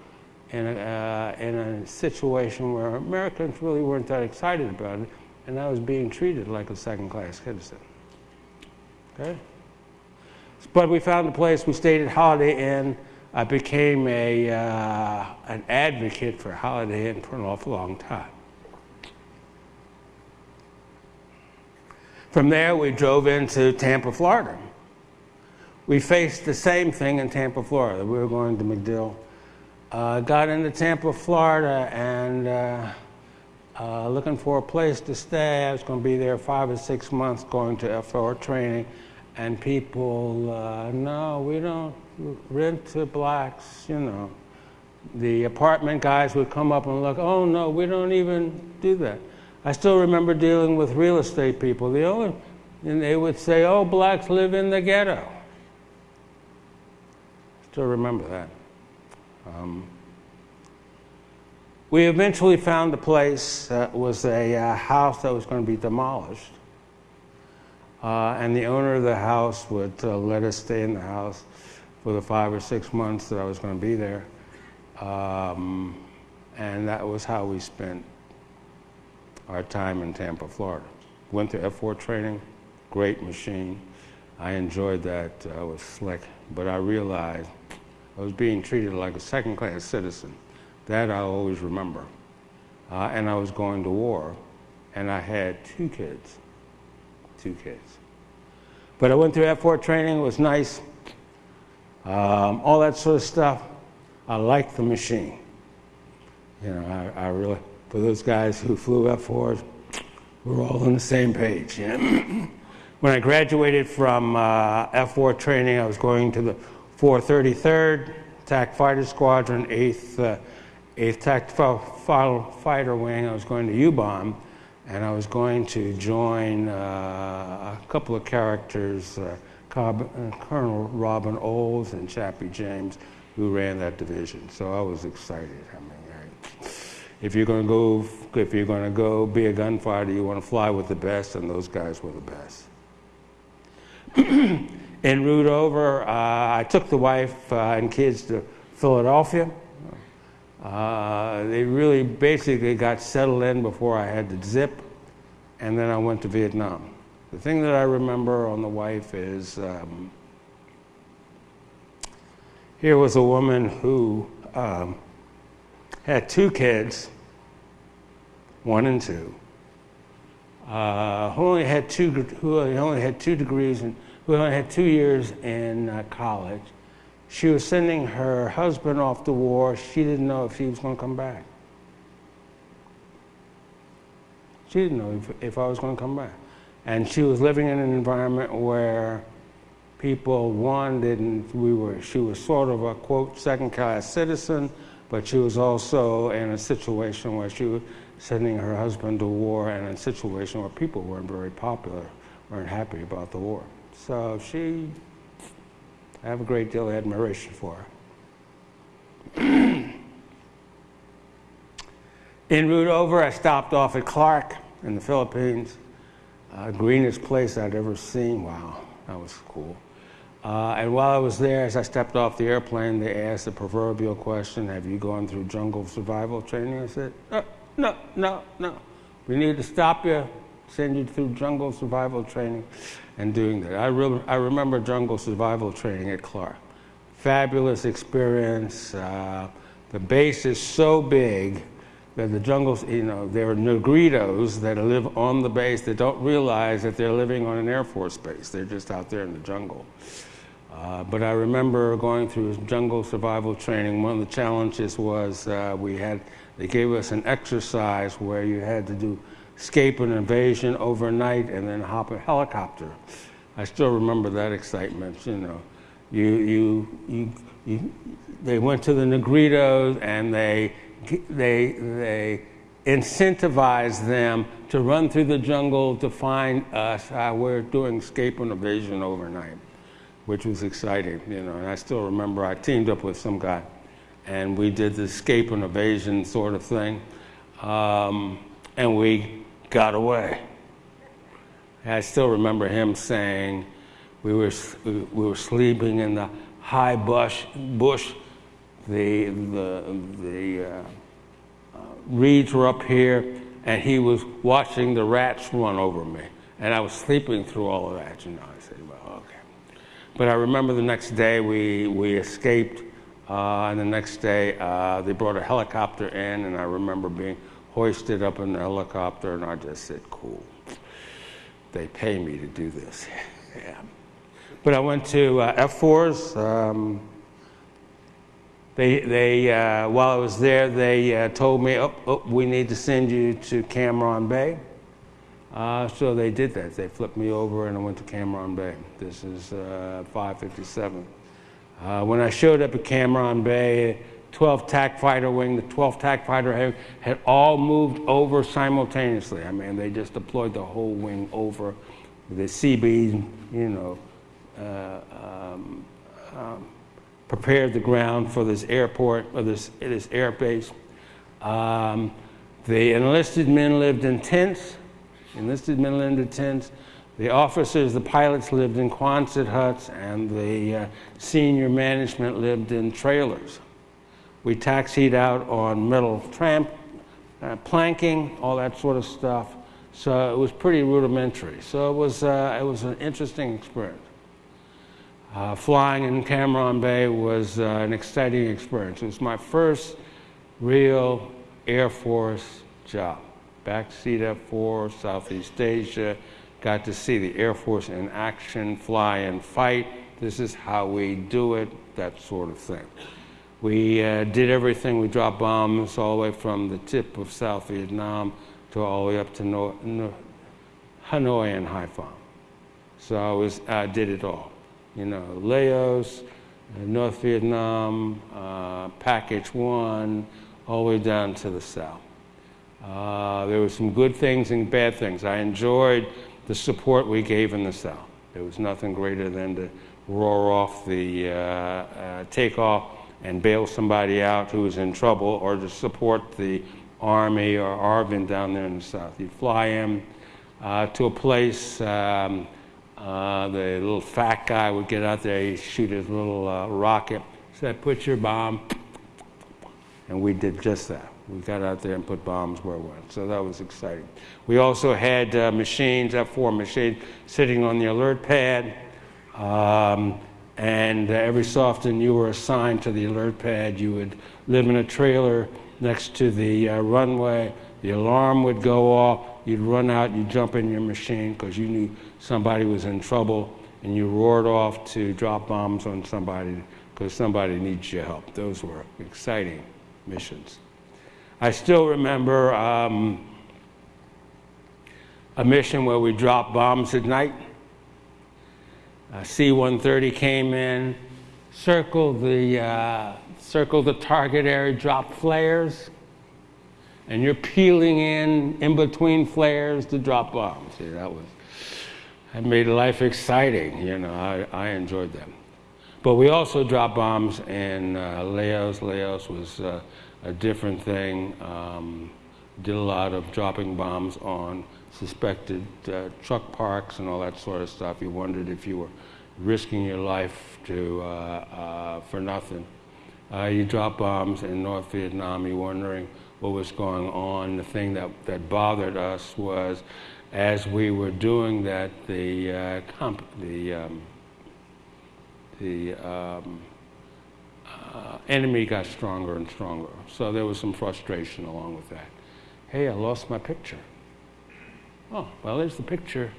in a, uh, in a situation where Americans really weren't that excited about it, and I was being treated like a second class citizen. Okay? But we found a place, we stayed at Holiday Inn. I became a, uh, an advocate for Holiday Inn for an awful long time. From there, we drove into Tampa, Florida. We faced the same thing in Tampa, Florida. We were going to MacDill. Uh, got into Tampa, Florida, and uh, uh, looking for a place to stay. I was going to be there five or six months going to F4 training. And people, uh, no, we don't rent to blacks, you know. The apartment guys would come up and look, oh no, we don't even do that. I still remember dealing with real estate people. The only, and they would say, "Oh, blacks live in the ghetto." Still remember that. Um, we eventually found a place that was a uh, house that was going to be demolished, uh, and the owner of the house would uh, let us stay in the house for the five or six months that I was going to be there, um, and that was how we spent our time in Tampa, Florida. Went to F4 training, great machine. I enjoyed that. I was slick, but I realized I was being treated like a second class citizen. That I always remember. Uh, and I was going to war, and I had two kids. Two kids. But I went through F4 training, it was nice. Um, all that sort of stuff. I liked the machine. You know, I, I really, for those guys who flew F-4s, we're all on the same page. when I graduated from uh, F-4 training, I was going to the 433rd Attack Fighter Squadron, 8th, uh, 8th Tactical Fighter Wing. I was going to Ubon, and I was going to join uh, a couple of characters, uh, uh, Colonel Robin Olds and Chappie James, who ran that division. So I was excited. I mean, if you're going to go, if you're going to go be a gunfighter, you want to fly with the best, and those guys were the best. en route over, uh, I took the wife uh, and kids to Philadelphia. Uh, they really basically got settled in before I had to zip, and then I went to Vietnam. The thing that I remember on the wife is um, here was a woman who um, had two kids, one and two, uh, who only had two, who only had two degrees and who only had two years in uh, college. She was sending her husband off to war. She didn't know if he was going to come back. She didn't know if, if I was going to come back. And she was living in an environment where people, one, didn't, we were, she was sort of a quote, second class citizen but she was also in a situation where she was sending her husband to war and in a situation where people weren't very popular, weren't happy about the war. So she, I have a great deal of admiration for her. en route over, I stopped off at Clark in the Philippines. Uh, greenest place I'd ever seen. Wow, that was cool. Uh, and while I was there, as I stepped off the airplane, they asked the proverbial question Have you gone through jungle survival training? I said, No, no, no, no. We need to stop you, send you through jungle survival training, and doing that. I, re- I remember jungle survival training at Clark. Fabulous experience. Uh, the base is so big that the jungles, you know, there are Negritos that live on the base that don't realize that they're living on an Air Force base. They're just out there in the jungle. Uh, but I remember going through jungle survival training. One of the challenges was uh, we had they gave us an exercise where you had to do escape and evasion overnight and then hop a helicopter. I still remember that excitement. You know, you you you, you they went to the Negritos and they they they incentivized them to run through the jungle to find us. Uh, we're doing escape and evasion overnight which was exciting, you know. And I still remember I teamed up with some guy, and we did the escape and evasion sort of thing, um, and we got away. I still remember him saying, we were we were sleeping in the high bush bush, the the the uh, uh, reeds were up here, and he was watching the rats run over me, and I was sleeping through all of that, you know. But I remember the next day we, we escaped, uh, and the next day uh, they brought a helicopter in, and I remember being hoisted up in the helicopter, and I just said, cool. They pay me to do this. yeah. But I went to uh, F4s. Um, they, they, uh, while I was there, they uh, told me, oh, oh, we need to send you to Cam Ranh Bay. Uh, so they did that. They flipped me over and I went to Cam Ranh Bay. This is uh, 557. Uh, when I showed up at Cam Ranh Bay, 12 TAC fighter wing, the 12 TAC fighter had, had all moved over simultaneously. I mean, they just deployed the whole wing over. The CB, you know, uh, um, um, prepared the ground for this airport, or this, this air base. Um, the enlisted men lived in tents enlisted men lived in tents. The officers, the pilots lived in Quonset huts, and the uh, senior management lived in trailers. We taxied out on metal tramp, uh, planking, all that sort of stuff. So it was pretty rudimentary. So it was, uh, it was an interesting experience. Uh, flying in Cam Ranh Bay was uh, an exciting experience. It was my first real Air Force job backseat F4, Southeast Asia, got to see the Air Force in action, fly and fight. This is how we do it, that sort of thing. We uh, did everything. We dropped bombs all the way from the tip of South Vietnam to all the way up to no, no, Hanoi and Haiphong. So I was, I did it all. You know, Laos, North Vietnam, uh, Package One, all the way down to the south. Uh, there were some good things and bad things. I enjoyed the support we gave in the South. There was nothing greater than to roar off the uh, uh, takeoff and bail somebody out who was in trouble or to support the Army or ARVN down there in the South. You'd fly him uh, to a place, um, uh, the little fat guy would get out there, he'd shoot his little uh, rocket, said, put your bomb, and we did just that we got out there and put bombs where we went. So that was exciting. We also had uh, machines, F4 machines, sitting on the alert pad. Um, and uh, every so often you were assigned to the alert pad. You would live in a trailer next to the uh, runway. The alarm would go off. You'd run out, you'd jump in your machine because you knew somebody was in trouble, and you roared off to drop bombs on somebody because somebody needs your help. Those were exciting missions. I still remember um, a mission where we dropped bombs at night. C 130 came in, circled the, uh, circled the target area, dropped flares, and you're peeling in in between flares to drop bombs. See, that was, that made life exciting. You know, I, I enjoyed them. But we also dropped bombs in uh, Laos. Laos was uh, a different thing. Um, did a lot of dropping bombs on suspected uh, truck parks and all that sort of stuff. You wondered if you were risking your life to, uh, uh, for nothing. Uh, you drop bombs in North Vietnam, you're wondering what was going on. The thing that, that bothered us was as we were doing that, the, uh, comp- the, um, the um, uh, enemy got stronger and stronger. So there was some frustration along with that. Hey, I lost my picture. Oh, well, there's the picture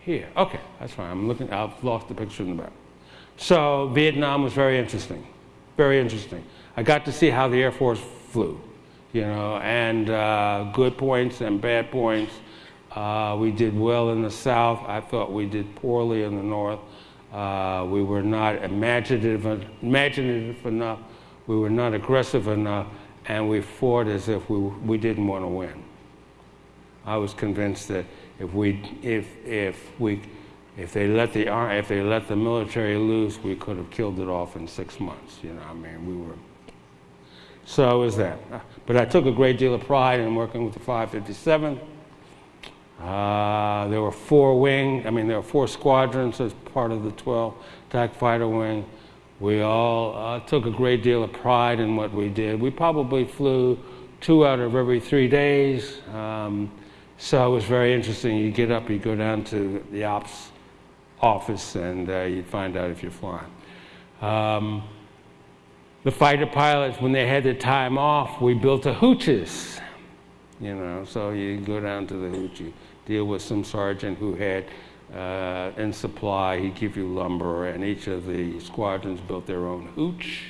here. Okay, that's fine. I'm looking, I've lost the picture in the back. So Vietnam was very interesting, very interesting. I got to see how the Air Force flew, you know, and uh, good points and bad points. Uh, we did well in the South. I thought we did poorly in the North. Uh, we were not imaginative, imaginative enough. We were not aggressive enough, and we fought as if we, we didn't want to win. I was convinced that if we, if, if we, if they let the if they let the military loose, we could have killed it off in six months. You know, I mean, we were. So was that. But I took a great deal of pride in working with the 557th. Uh, there were four wing, I mean, there were four squadrons as part of the 12 attack fighter wing. We all uh, took a great deal of pride in what we did. We probably flew two out of every three days. Um, so it was very interesting. You get up, you go down to the ops office, and uh, you'd find out if you're flying. Um, the fighter pilots, when they had their time off, we built a hooches. You know, so you go down to the hooch, you deal with some sergeant who had uh, in supply, he'd give you lumber, and each of the squadrons built their own hooch,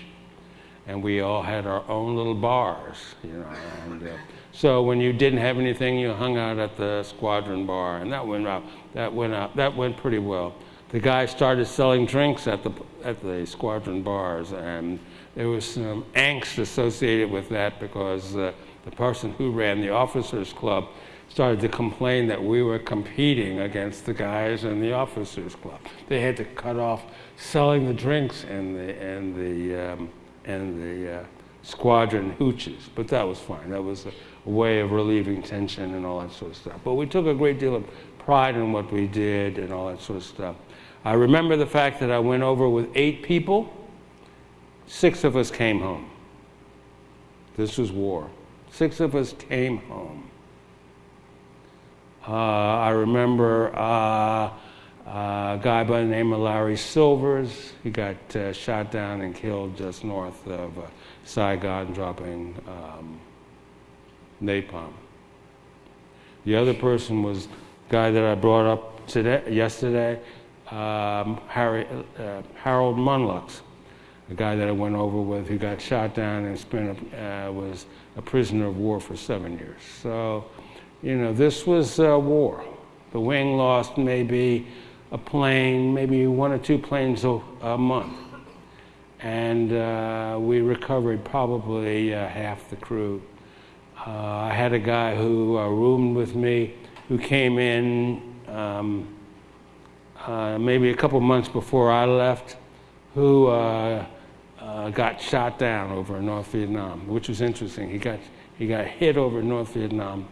and we all had our own little bars, you know. And, uh, so when you didn't have anything, you hung out at the squadron bar, and that went out. That went out. That went pretty well. The guy started selling drinks at the at the squadron bars, and there was some angst associated with that because uh, the person who ran the officers' club started to complain that we were competing against the guys in the officers' club. They had to cut off selling the drinks and the and the um, and the uh, squadron hooches, but that was fine. That was a, a way of relieving tension and all that sort of stuff. But we took a great deal of pride in what we did and all that sort of stuff. I remember the fact that I went over with eight people. Six of us came home. This was war. Six of us came home. Uh, I remember uh, a guy by the name of Larry Silvers. He got uh, shot down and killed just north of Saigon, dropping um, napalm. The other person was guy that I brought up today, yesterday, um, Harry, uh, Harold Monlux, a guy that I went over with who got shot down and spent a, uh, was a prisoner of war for seven years. So, you know, this was uh, war. The wing lost maybe a plane, maybe one or two planes a, a month. And uh, we recovered probably uh, half the crew uh, I had a guy who uh, roomed with me who came in um, uh, maybe a couple months before I left, who got shot down over North Vietnam, which was interesting. He got, he got hit over North Vietnam.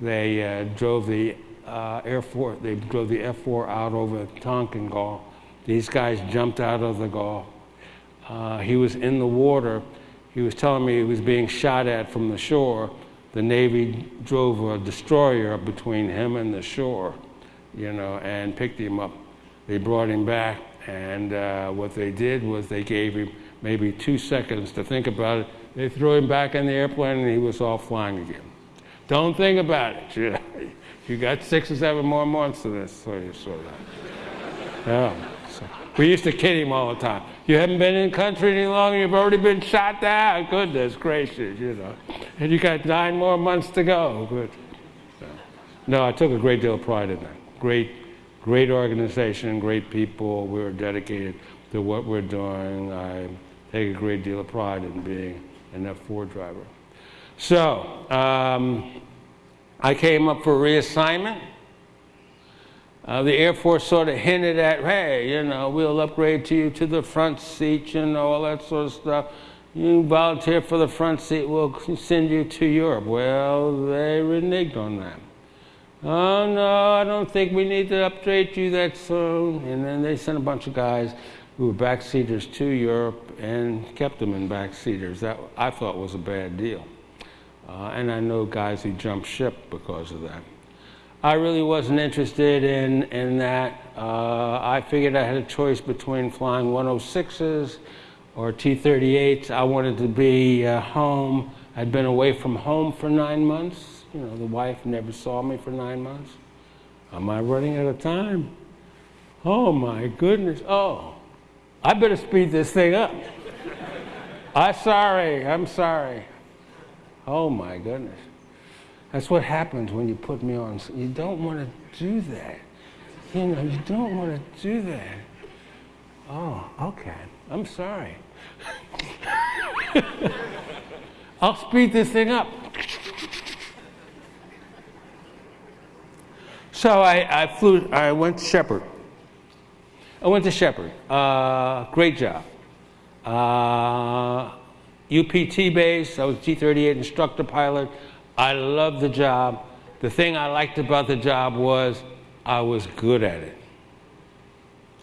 They uh, drove the Air Force, they drove the F-4 out over Tonkin Gulf. These guys jumped out of the Gulf. he was in the water. He was telling me he was being shot at from the shore the Navy drove a destroyer between him and the shore, you know, and picked him up. They brought him back, and uh, what they did was they gave him maybe two seconds to think about it. They threw him back in the airplane, and he was off flying again. Don't think about it. You, you got six or seven more months of this, so you. Yeah. So we used to kid him all the time. You haven't been in the country any longer, you've already been shot down. Goodness gracious, you know. And you got nine more months to go. Good. No, I took a great deal of pride in that. Great, great organization, great people. We were dedicated to what we're doing. I take a great deal of pride in being an F4 driver. So, um, I came up for reassignment. Uh, the Air Force sort of hinted at, hey, you know, we'll upgrade to you to the front seat, you know, all that sort of stuff. You volunteer for the front seat, we'll send you to Europe. Well, they reneged on that. Oh, no, I don't think we need to upgrade you that soon. And then they sent a bunch of guys who were backseaters to Europe and kept them in backseaters. That I thought was a bad deal. Uh, and I know guys who jumped ship because of that. I really wasn't interested in, in that. Uh, I figured I had a choice between flying 106s or T 38s. I wanted to be uh, home. I'd been away from home for nine months. You know, the wife never saw me for nine months. Am I running out of time? Oh my goodness. Oh, I better speed this thing up. I'm sorry, I'm sorry. Oh my goodness. That's what happens when you put me on. You don't want to do that. You know, you don't want to do that. Oh, okay. I'm sorry. I'll speed this thing up. So I, I flew, I went to Sheppard. I went to Sheppard. Uh, great job. Uh, UPT base, I was T 38 instructor pilot. I loved the job. The thing I liked about the job was I was good at it.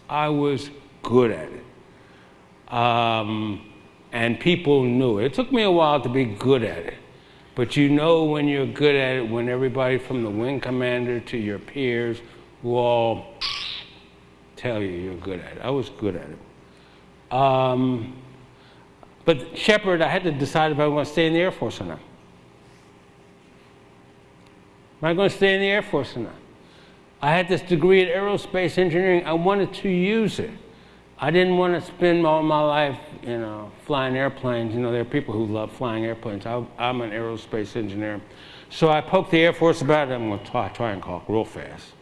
I was good at it. Um, and people knew it. It took me a while to be good at it. But you know when you're good at it when everybody from the wing commander to your peers who all tell you you're good at it. I was good at it. Um, but Sheppard, I had to decide if I want to stay in the Air Force or not. Am I going to stay in the Air Force or not? I had this degree in aerospace engineering. I wanted to use it. I didn't want to spend all my life, you know, flying airplanes. You know, there are people who love flying airplanes. I, am an aerospace engineer. So I poked the Air Force about it. I'm going to try, try and talk real fast.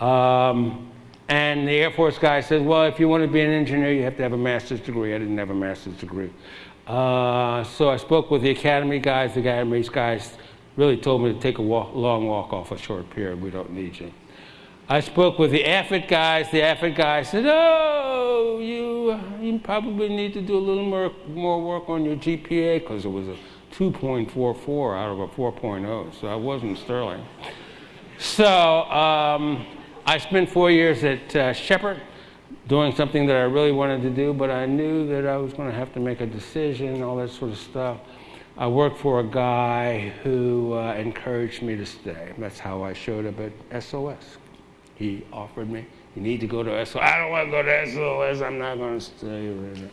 Um, and the Air Force guy says, well, if you want to be an engineer, you have to have a master's degree. I didn't have a master's degree. Uh, so I spoke with the academy guys. The academy guys really told me to take a walk, long walk off a short pier. We don't need you. I spoke with the AFIT guys. The AFIT guys said, "Oh, you you probably need to do a little more more work on your GPA because it was a 2.44 out of a 4.0, so I wasn't sterling." So um, I spent four years at uh, Sheppard doing something that I really wanted to do, but I knew that I was going to have to make a decision, all that sort of stuff. I worked for a guy who uh, encouraged me to stay. That's how I showed up at SOS he offered me. You need to go to SOS. I don't want to go to SOS. I'm not going to stay.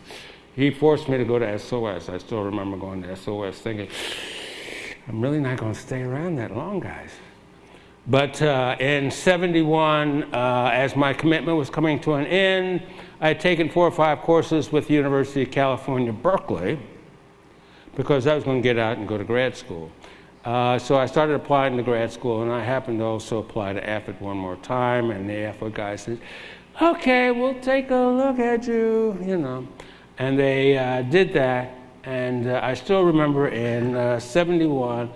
He forced me to go to SOS. I still remember going to SOS thinking, I'm really not going to stay around that long, guys. But uh, in 71, uh, as my commitment was coming to an end, I had taken four or five courses with the University of California, Berkeley, because I was going to get out and go to grad school. Uh, so I started applying to grad school, and I happened to also apply to AFIT one more time, and the AFIT guy said, okay, we'll take a look at you, you know. And they uh, did that, and uh, I still remember in uh, 71,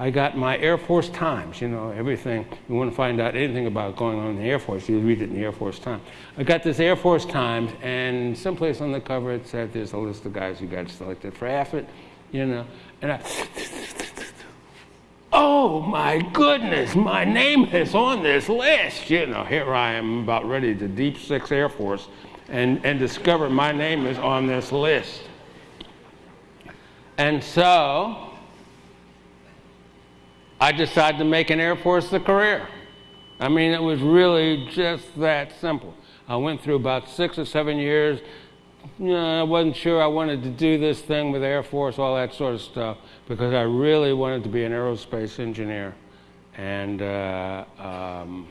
I got my Air Force Times, you know, everything. You want to find out anything about going on in the Air Force, you read it in the Air Force Times. I got this Air Force Times, and someplace on the cover it said there's a list of guys who got selected for AFIT, you know. And I oh my goodness, my name is on this list. You know, here I am about ready to Deep Six Air Force and, and discover my name is on this list. And so I decided to make an Air Force a career. I mean, it was really just that simple. I went through about six or seven years. You know, I wasn't sure I wanted to do this thing with Air Force, all that sort of stuff because I really wanted to be an aerospace engineer. And uh, um,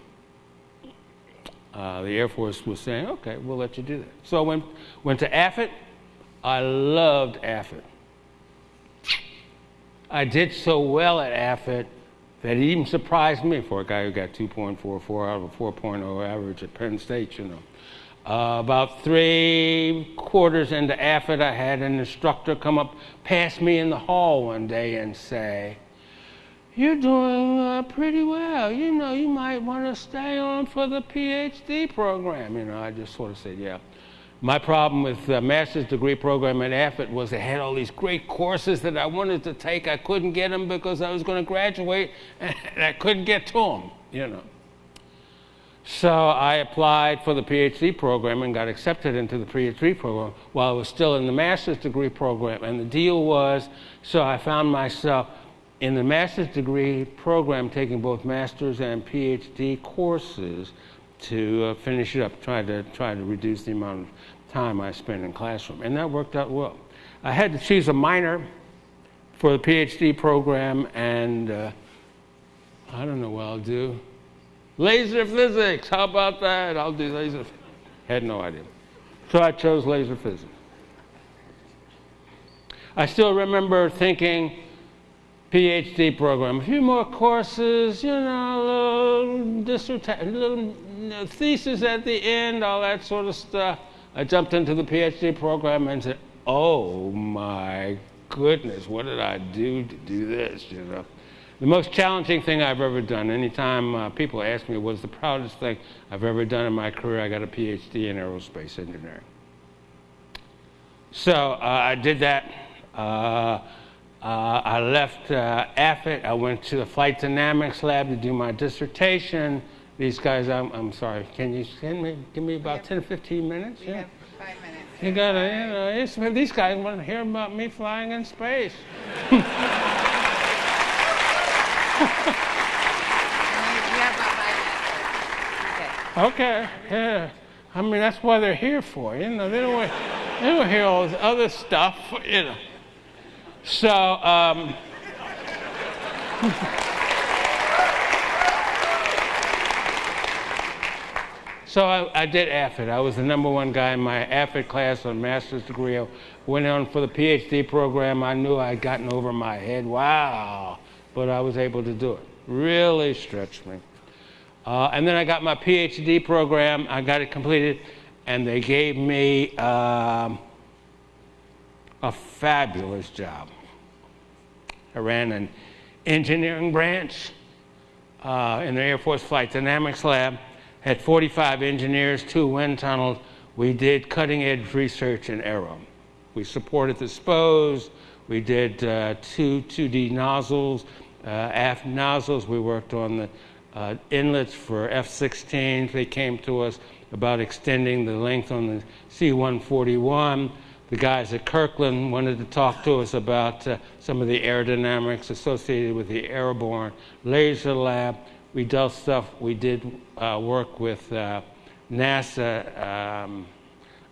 uh, the Air Force was saying, okay, we'll let you do that. So I went, went to AFIT. I loved AFIT. I did so well at AFIT that even surprised me for a guy who got 2.44 out of a 4.0 average at Penn State, you know. Uh, about three quarters into AFIT, I had an instructor come up past me in the hall one day and say, You're doing uh, pretty well. You know, you might want to stay on for the PhD program. You know, I just sort of said, Yeah. My problem with the master's degree program at AFIT was it had all these great courses that I wanted to take. I couldn't get them because I was going to graduate and I couldn't get to them, you know. So I applied for the PhD program and got accepted into the PhD program while I was still in the master's degree program. And the deal was so I found myself in the master's degree program taking both master's and PhD courses to uh, finish it up, try to, try to reduce the amount of time I spent in classroom. And that worked out well. I had to choose a minor for the PhD program, and uh, I don't know what I'll do. Laser physics, how about that? I'll do laser. Had no idea. So I chose laser physics. I still remember thinking, PhD program, a few more courses, you know, a little dissertation, little thesis at the end, all that sort of stuff. I jumped into the PhD program and said, "Oh my goodness, what did I do to do this?" You know, the most challenging thing I've ever done. Anytime uh, people ask me, "What's the proudest thing I've ever done in my career?" I got a PhD in aerospace engineering. So uh, I did that. Uh, uh, I left uh, AFIT. I went to the flight dynamics lab to do my dissertation. These guys, I'm, I'm sorry, can you send me, give me about 10 or 15 minutes? Yeah. five minutes. You gotta, you know, these guys want to hear about me flying in space. You- you have about five minutes. Okay. Okay, yeah. I mean, that's why they're here for, you know. They don't want, they don't hear all this other stuff, you know. So, um, so I, I did AFIT. I was the number one guy in my AFIT class on master's degree. I went on for the PhD program. I knew I'd gotten over my head. Wow. But I was able to do it. Really stretched me. Uh, and then I got my PhD program. I got it completed, and they gave me um, a fabulous job. I ran an engineering branch uh, in the Air Force Flight Dynamics Lab, had 45 engineers, two wind tunnels. We did cutting edge research in aero. We supported the SPOs, we did uh, two 2D nozzles, uh, aft nozzles. We worked on the uh, inlets for F 16s. They came to us about extending the length on the C 141 the guys at Kirtland wanted to talk to us about uh, some of the aerodynamics associated with the airborne laser lab. We dealt stuff, we did work with uh, NASA um,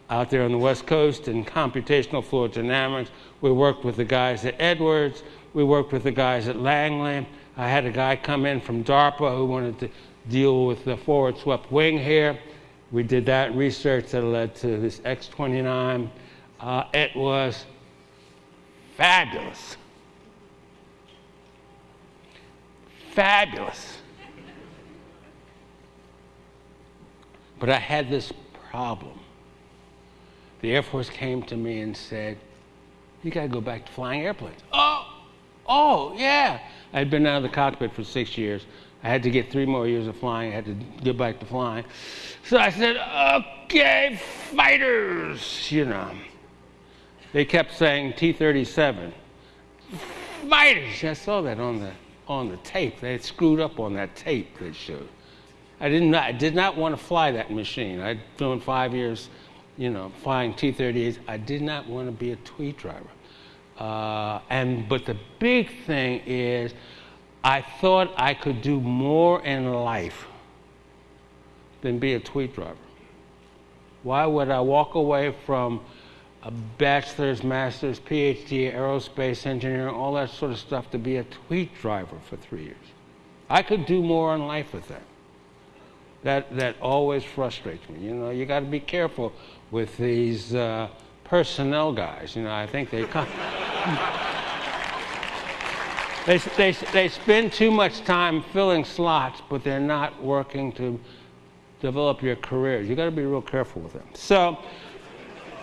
out there on the West Coast in computational fluid dynamics. We worked with the guys at Edwards. We worked with the guys at Langley. I had a guy come in from DARPA who wanted to deal with the forward swept wing here. We did that research that led to this X 29 uh, it was fabulous. Fabulous. But I had this problem. The Air Force came to me and said, You got to go back to flying airplanes. Oh, oh, yeah. I'd been out of the cockpit for six years. I had to get three more years of flying. I had to get back to flying. So I said, Okay, fighters, you know they kept saying T-37. Fighters! I saw that on the on the tape. They had screwed up on that tape they showed. I didn't. I did not want to fly that machine. I'd done five years, you know, flying T-38s. I did not want to be a tweet driver. Uh, and but the big thing is, I thought I could do more in life than be a tweet driver. Why would I walk away from a bachelor's, master's, PhD, aerospace engineering, all that sort of stuff to be a tweet driver for three years. I could do more in life with that. That, that always frustrates me. You know, you got to be careful with these uh, personnel guys. You know, I think they come. they, they, they spend too much time filling slots, but they're not working to develop your career. You got to be real careful with them. So,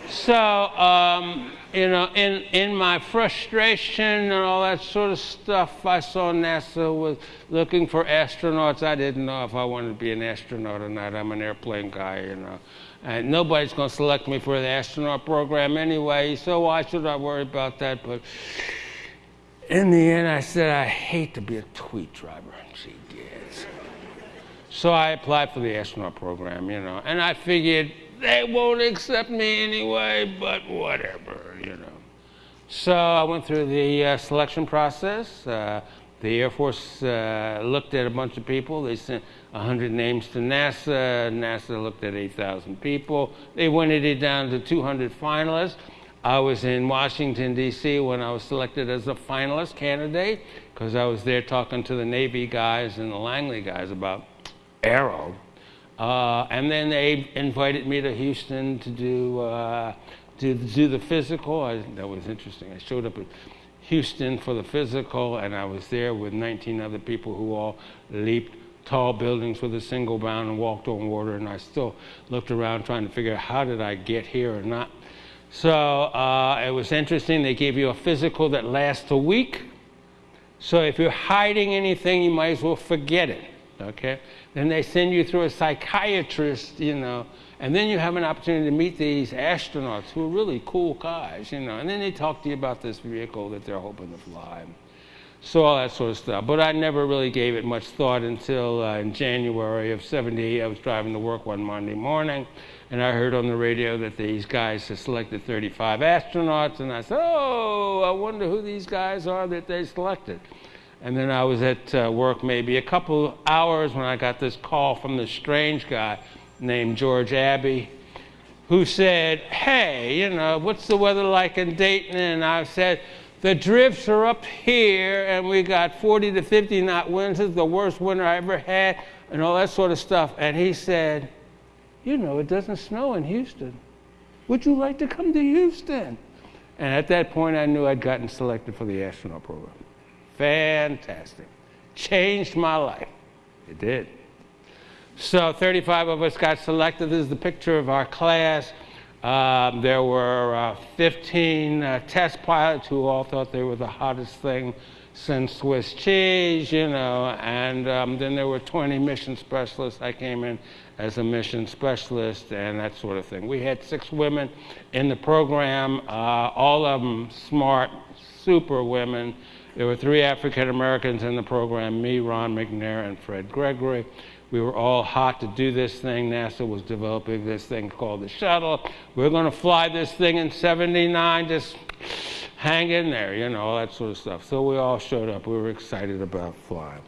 so, um, you know, in, in my frustration and all that sort of stuff, I saw NASA was looking for astronauts. I didn't know if I wanted to be an astronaut or not. I'm an airplane guy, you know. And nobody's going to select me for the astronaut program anyway, so why should I worry about that? But in the end, I said, I hate to be a tweet driver. Gee, yes. So I applied for the astronaut program, you know, and I figured they won't accept me anyway, but whatever. So I went through the uh, selection process. Uh, the Air Force uh, looked at a bunch of people. They sent 100 names to NASA. NASA looked at 8,000 people. They winted it down to 200 finalists. I was in Washington, D.C. when I was selected as a finalist candidate because I was there talking to the Navy guys and the Langley guys about Aero. Uh, and then they invited me to Houston to do, uh, do the physical. I, that was interesting. I showed up at Houston for the physical, and I was there with 19 other people who all leaped tall buildings with a single bound and walked on water. And I still looked around trying to figure out how did I get here or not. So uh, it was interesting. They gave you a physical that lasts a week. So if you're hiding anything, you might as well forget it. Okay? Then they send you through a psychiatrist, you know, and then you have an opportunity to meet these astronauts who are really cool guys, you know, and then they talk to you about this vehicle that they're hoping to fly. So all that sort of stuff. But I never really gave it much thought until uh, in January of 78. I was driving to work one Monday morning, and I heard on the radio that these guys had selected 35 astronauts, and I said, oh, I wonder who these guys are that they selected. And then I was at uh, work maybe a couple hours when I got this call from this strange guy named George Abbey, who said, Hey, you know, what's the weather like in Dayton? And I said, The drifts are up here, and we got 40 to 50 knot winds. It's the worst winter I ever had, and all that sort of stuff. And he said, You know, it doesn't snow in Houston. Would you like to come to Houston? And at that point, I knew I'd gotten selected for the astronaut program. Fantastic. Changed my life. It did. So 35 of us got selected. This is the picture of our class. Um, there were uh, 15 uh, test pilots who all thought they were the hottest thing since Swiss cheese, you know, and um, then there were 20 mission specialists. I came in as a mission specialist and that sort of thing. We had six women in the program, uh, all of them smart, super women. There were three African Americans in the program me, Ron McNair, and Fred Gregory. We were all hot to do this thing. NASA was developing this thing called the shuttle. We are going to fly this thing in 79, just hang in there, you know, all that sort of stuff. So we all showed up. We were excited about flying.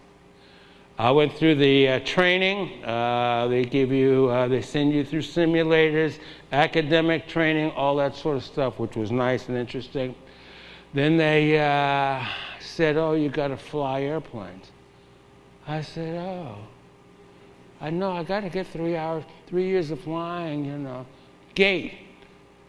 I went through the uh, training. Uh, they give you, uh, they send you through simulators, academic training, all that sort of stuff, which was nice and interesting. Then they uh, said, Oh, you got to fly airplanes. I said, Oh. I know I got to get three hours, three years of flying, you know. Gate.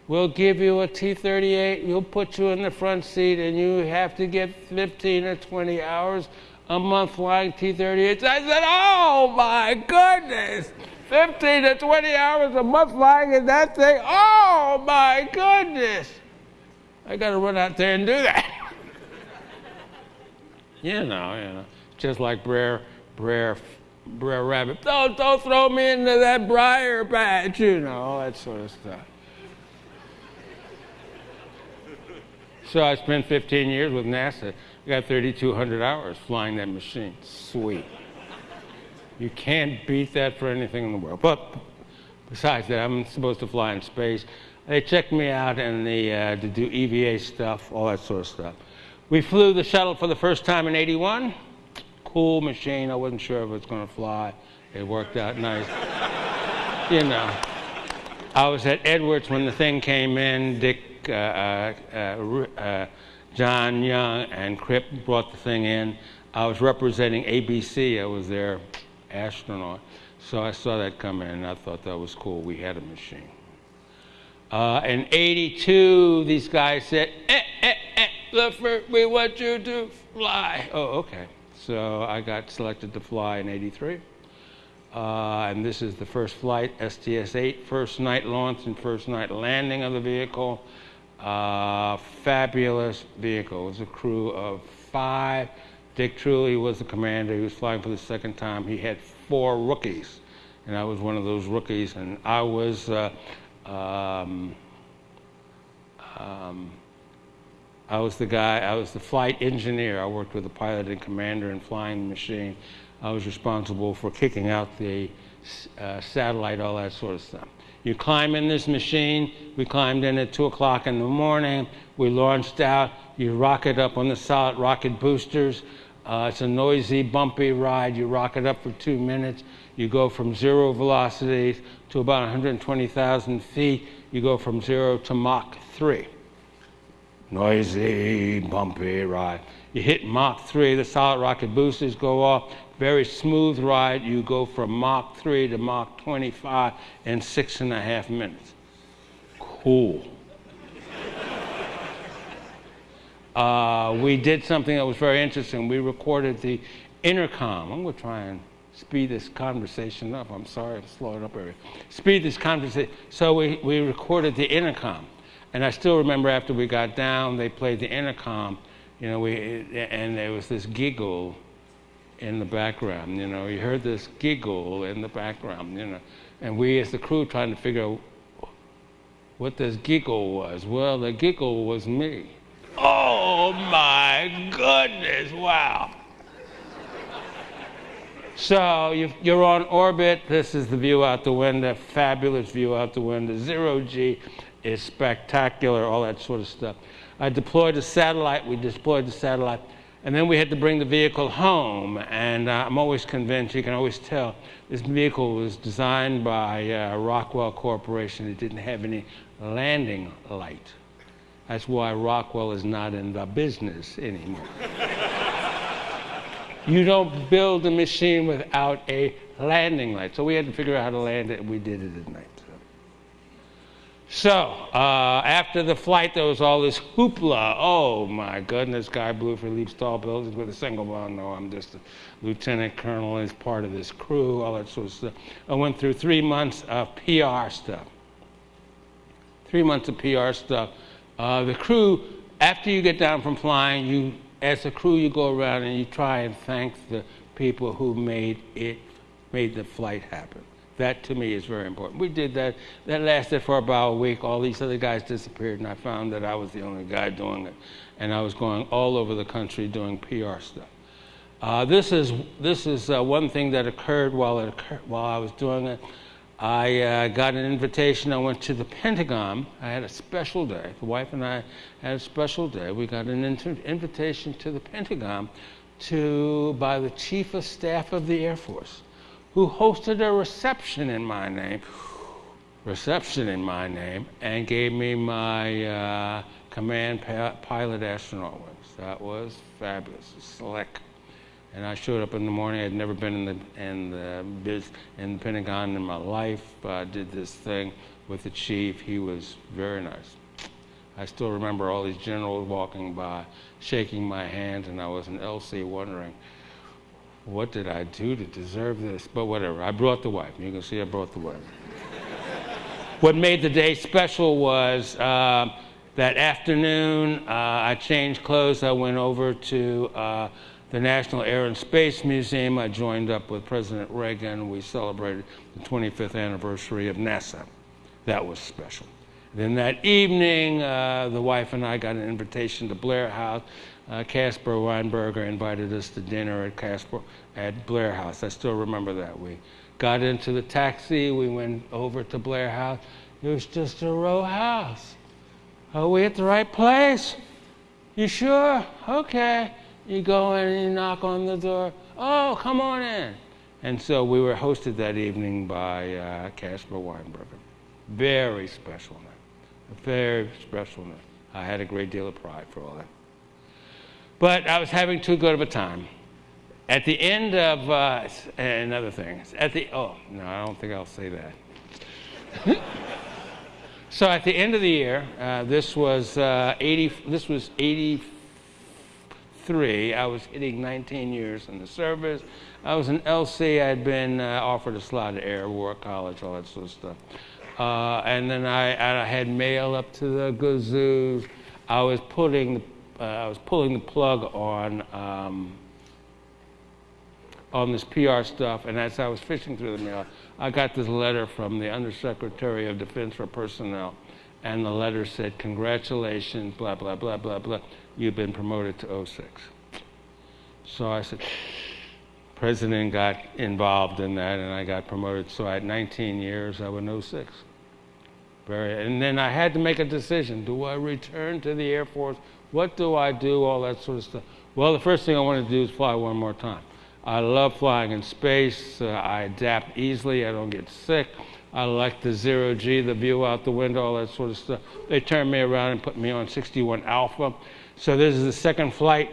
We'll give you a T 38, we'll put you in the front seat, and you have to get 15 or 20 hours a month flying T 38s. I said, Oh my goodness! 15 to 20 hours a month flying in that thing. Oh my goodness! I got to run out there and do that. you know, you know, just like Brer, Brer, Brer Rabbit. Don't, don't throw me into that briar patch, you know, all that sort of stuff. So I spent 15 years with NASA. I got 3,200 hours flying that machine. Sweet. You can't beat that for anything in the world. But besides that, I'm supposed to fly in space. They checked me out and the, uh, to do EVA stuff, all that sort of stuff. We flew the shuttle for the first time in 81. Cool machine. I wasn't sure if it was going to fly. It worked out nice. you know. I was at Edwards when the thing came in. Dick, uh, uh, uh, uh John Young, and Crip brought the thing in. I was representing ABC. I was their astronaut. So I saw that come in, and I thought that was cool. We had a machine. Uh, in 82, these guys said, eh, eh, eh, we want you to fly. Oh, okay. So I got selected to fly in 83. Uh, and this is the first flight, STS 8, first night launch and first night landing of the vehicle. Uh, fabulous vehicle. It was a crew of five. Dick Truly was the commander. He was flying for the second time. He had four rookies, and I was one of those rookies. And I was uh, um, um, I was the guy, I was the flight engineer. I worked with the pilot and commander and flying the machine. I was responsible for kicking out the uh, satellite, all that sort of stuff. You climb in this machine. We climbed in at 2 o'clock in the morning. We launched out. You rocket up on the solid rocket boosters. Uh, it's a noisy, bumpy ride. You rocket up for two minutes. You go from zero velocity to about 120,000 feet. You go from zero to Mach 3. Noisy, bumpy ride. You hit Mach 3, the solid rocket boosters go off. very smooth ride. You go from Mach 3 to Mach 25 in six and a half minutes. Cool. uh, we did something that was very interesting. We recorded the intercom. I'm going to try and speed this conversation up. I'm sorry, I'm slowing up here. Speed this conversation. So we, we recorded the intercom. And I still remember after we got down, they played the intercom, you know, we, and there was this giggle in the background, you know. You heard this giggle in the background, you know. And we, as the crew, trying to figure out what this giggle was. Well, the giggle was me. Oh my goodness, wow. So you're on orbit. This is the view out the window, fabulous view out the window. Zero G is spectacular, all that sort of stuff. I deployed a satellite. We deployed the satellite. And then we had to bring the vehicle home. And uh, I'm always convinced, you can always tell, this vehicle was designed by uh, Rockwell Corporation. It didn't have any landing light. That's why Rockwell is not in the business anymore. you don't build a machine without a landing light. So we had to figure out how to land it, and we did it at night. So, uh, after the flight, there was all this hoopla. Oh my goodness, Guy Bluford leaps tall buildings with a single bomb. No, I'm just a lieutenant colonel as part of this crew, all that sort of stuff. I went through three months of PR stuff. Three months of PR stuff. Uh, the crew, after you get down from flying, you, as a crew, you go around and you try and thank the people who made it, made the flight happen. That to me is very important. We did that. That lasted for about a week. All these other guys disappeared, and I found that I was the only guy doing it. And I was going all over the country doing PR stuff. Uh, this is, this is uh, one thing that occurred while, it occurred while I was doing it. I uh, got an invitation. I went to the Pentagon. I had a special day. The wife and I had a special day. We got an inter- invitation to the Pentagon to by the Chief of Staff of the Air Force who hosted a reception in my name, reception in my name, and gave me my uh, command pilot astronaut wings. That was fabulous, slick. And I showed up in the morning. I'd never been in the in the biz, in the Pentagon in my life. I did this thing with the chief. He was very nice. I still remember all these generals walking by, shaking my hand, and I was in LC wondering what did I do to deserve this? But whatever, I brought the wife. You can see I brought the wife. what made the day special was uh, that afternoon, uh, I changed clothes. I went over to uh, the National Air and Space Museum. I joined up with President Reagan. We celebrated the 25th anniversary of NASA. That was special. Then that evening, uh, the wife and I got an invitation to Blair House uh, Caspar Weinberger invited us to dinner at Caspar at Blair House. I still remember that. We got into the taxi. We went over to Blair House. It was just a row house. Are we at the right place? You sure? Okay. You go in and you knock on the door. Oh, come on in. And so we were hosted that evening by uh, Caspar Weinberger. Very special. A very special night. I had a great deal of pride for all that. But I was having too good of a time. At the end of uh, another thing, at the oh no, I don't think I'll say that. so at the end of the year, uh, this was uh, 80. This was 83. I was hitting 19 years in the service. I was an LC. I'd been uh, offered a slot at Air War College, all that sort of stuff. Uh, and then I, I had mail up to the Gazoos. I was putting the uh, I was pulling the plug on um, on this PR stuff, and as I was fishing through the mail, I got this letter from the Undersecretary of Defense for Personnel, and the letter said, "Congratulations, blah blah blah blah blah. You've been promoted to 06." So I said. President got involved in that, and I got promoted. So I at 19 years, I was 06. Very, and then I had to make a decision: Do I return to the Air Force what do I do? All that sort of stuff. Well, the first thing I want to do is fly one more time. I love flying in space. Uh, I adapt easily. I don't get sick. I like the zero G, the view out the window, all that sort of stuff. They turned me around and put me on 61 Alpha. So this is the second flight.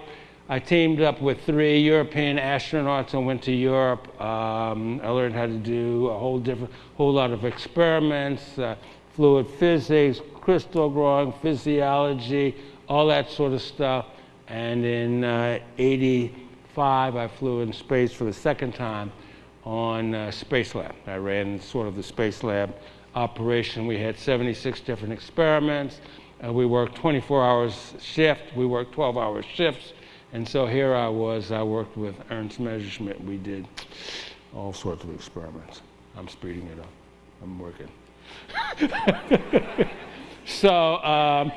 I teamed up with three European astronauts and went to Europe. Um, I learned how to do a whole different, whole lot of experiments, uh, fluid physics, crystal growing, physiology, all that sort of stuff. And in uh, 85, I flew in space for the second time on uh, Spacelab. I ran sort of the Spacelab operation. We had 76 different experiments. Uh, we worked 24 hours shift. We worked 12 hour shifts. And so here I was. I worked with Ernst Messerschmid. We did all sorts of experiments. I'm speeding it up. I'm working. so, um,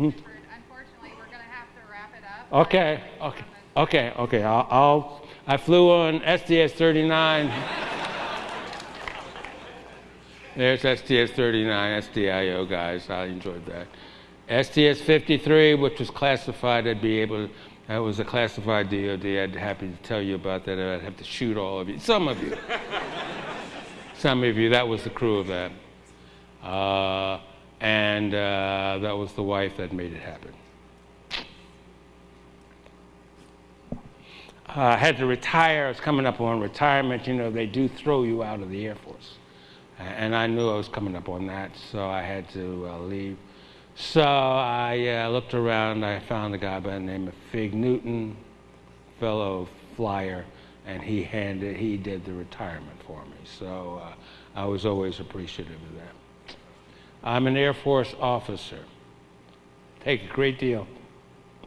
Unfortunately, we're going to have to wrap it up. okay, okay, okay, okay. I'll, I'll I flew on STS 39. There's STS 39, SDIO guys. I enjoyed that. STS 53, which was classified, I'd be able to, that was a classified DOD. I'd be happy to tell you about that. I'd have to shoot all of you. Some of you. Some of you. That was the crew of that. Uh, and uh, that was the wife that made it happen. Uh, I had to retire. I was coming up on retirement. You know, they do throw you out of the Air Force. And I knew I was coming up on that, so I had to uh, leave. So I uh, looked around. I found a guy by the name of Fig Newton, fellow flyer, and he handed, he did the retirement for me. So uh, I was always appreciative of that. I'm an Air Force officer. Take a great deal.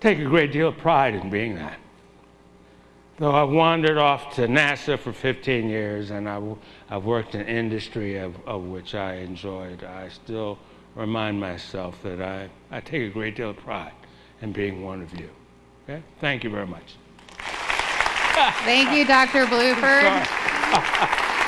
Take a great deal of pride in being that. Though I've wandered off to NASA for 15 years and I, have worked in industry of, of which I enjoyed, I still remind myself that I, I take a great deal of pride in being one of you. Okay? Thank you very much. Thank you, Dr. Bluford.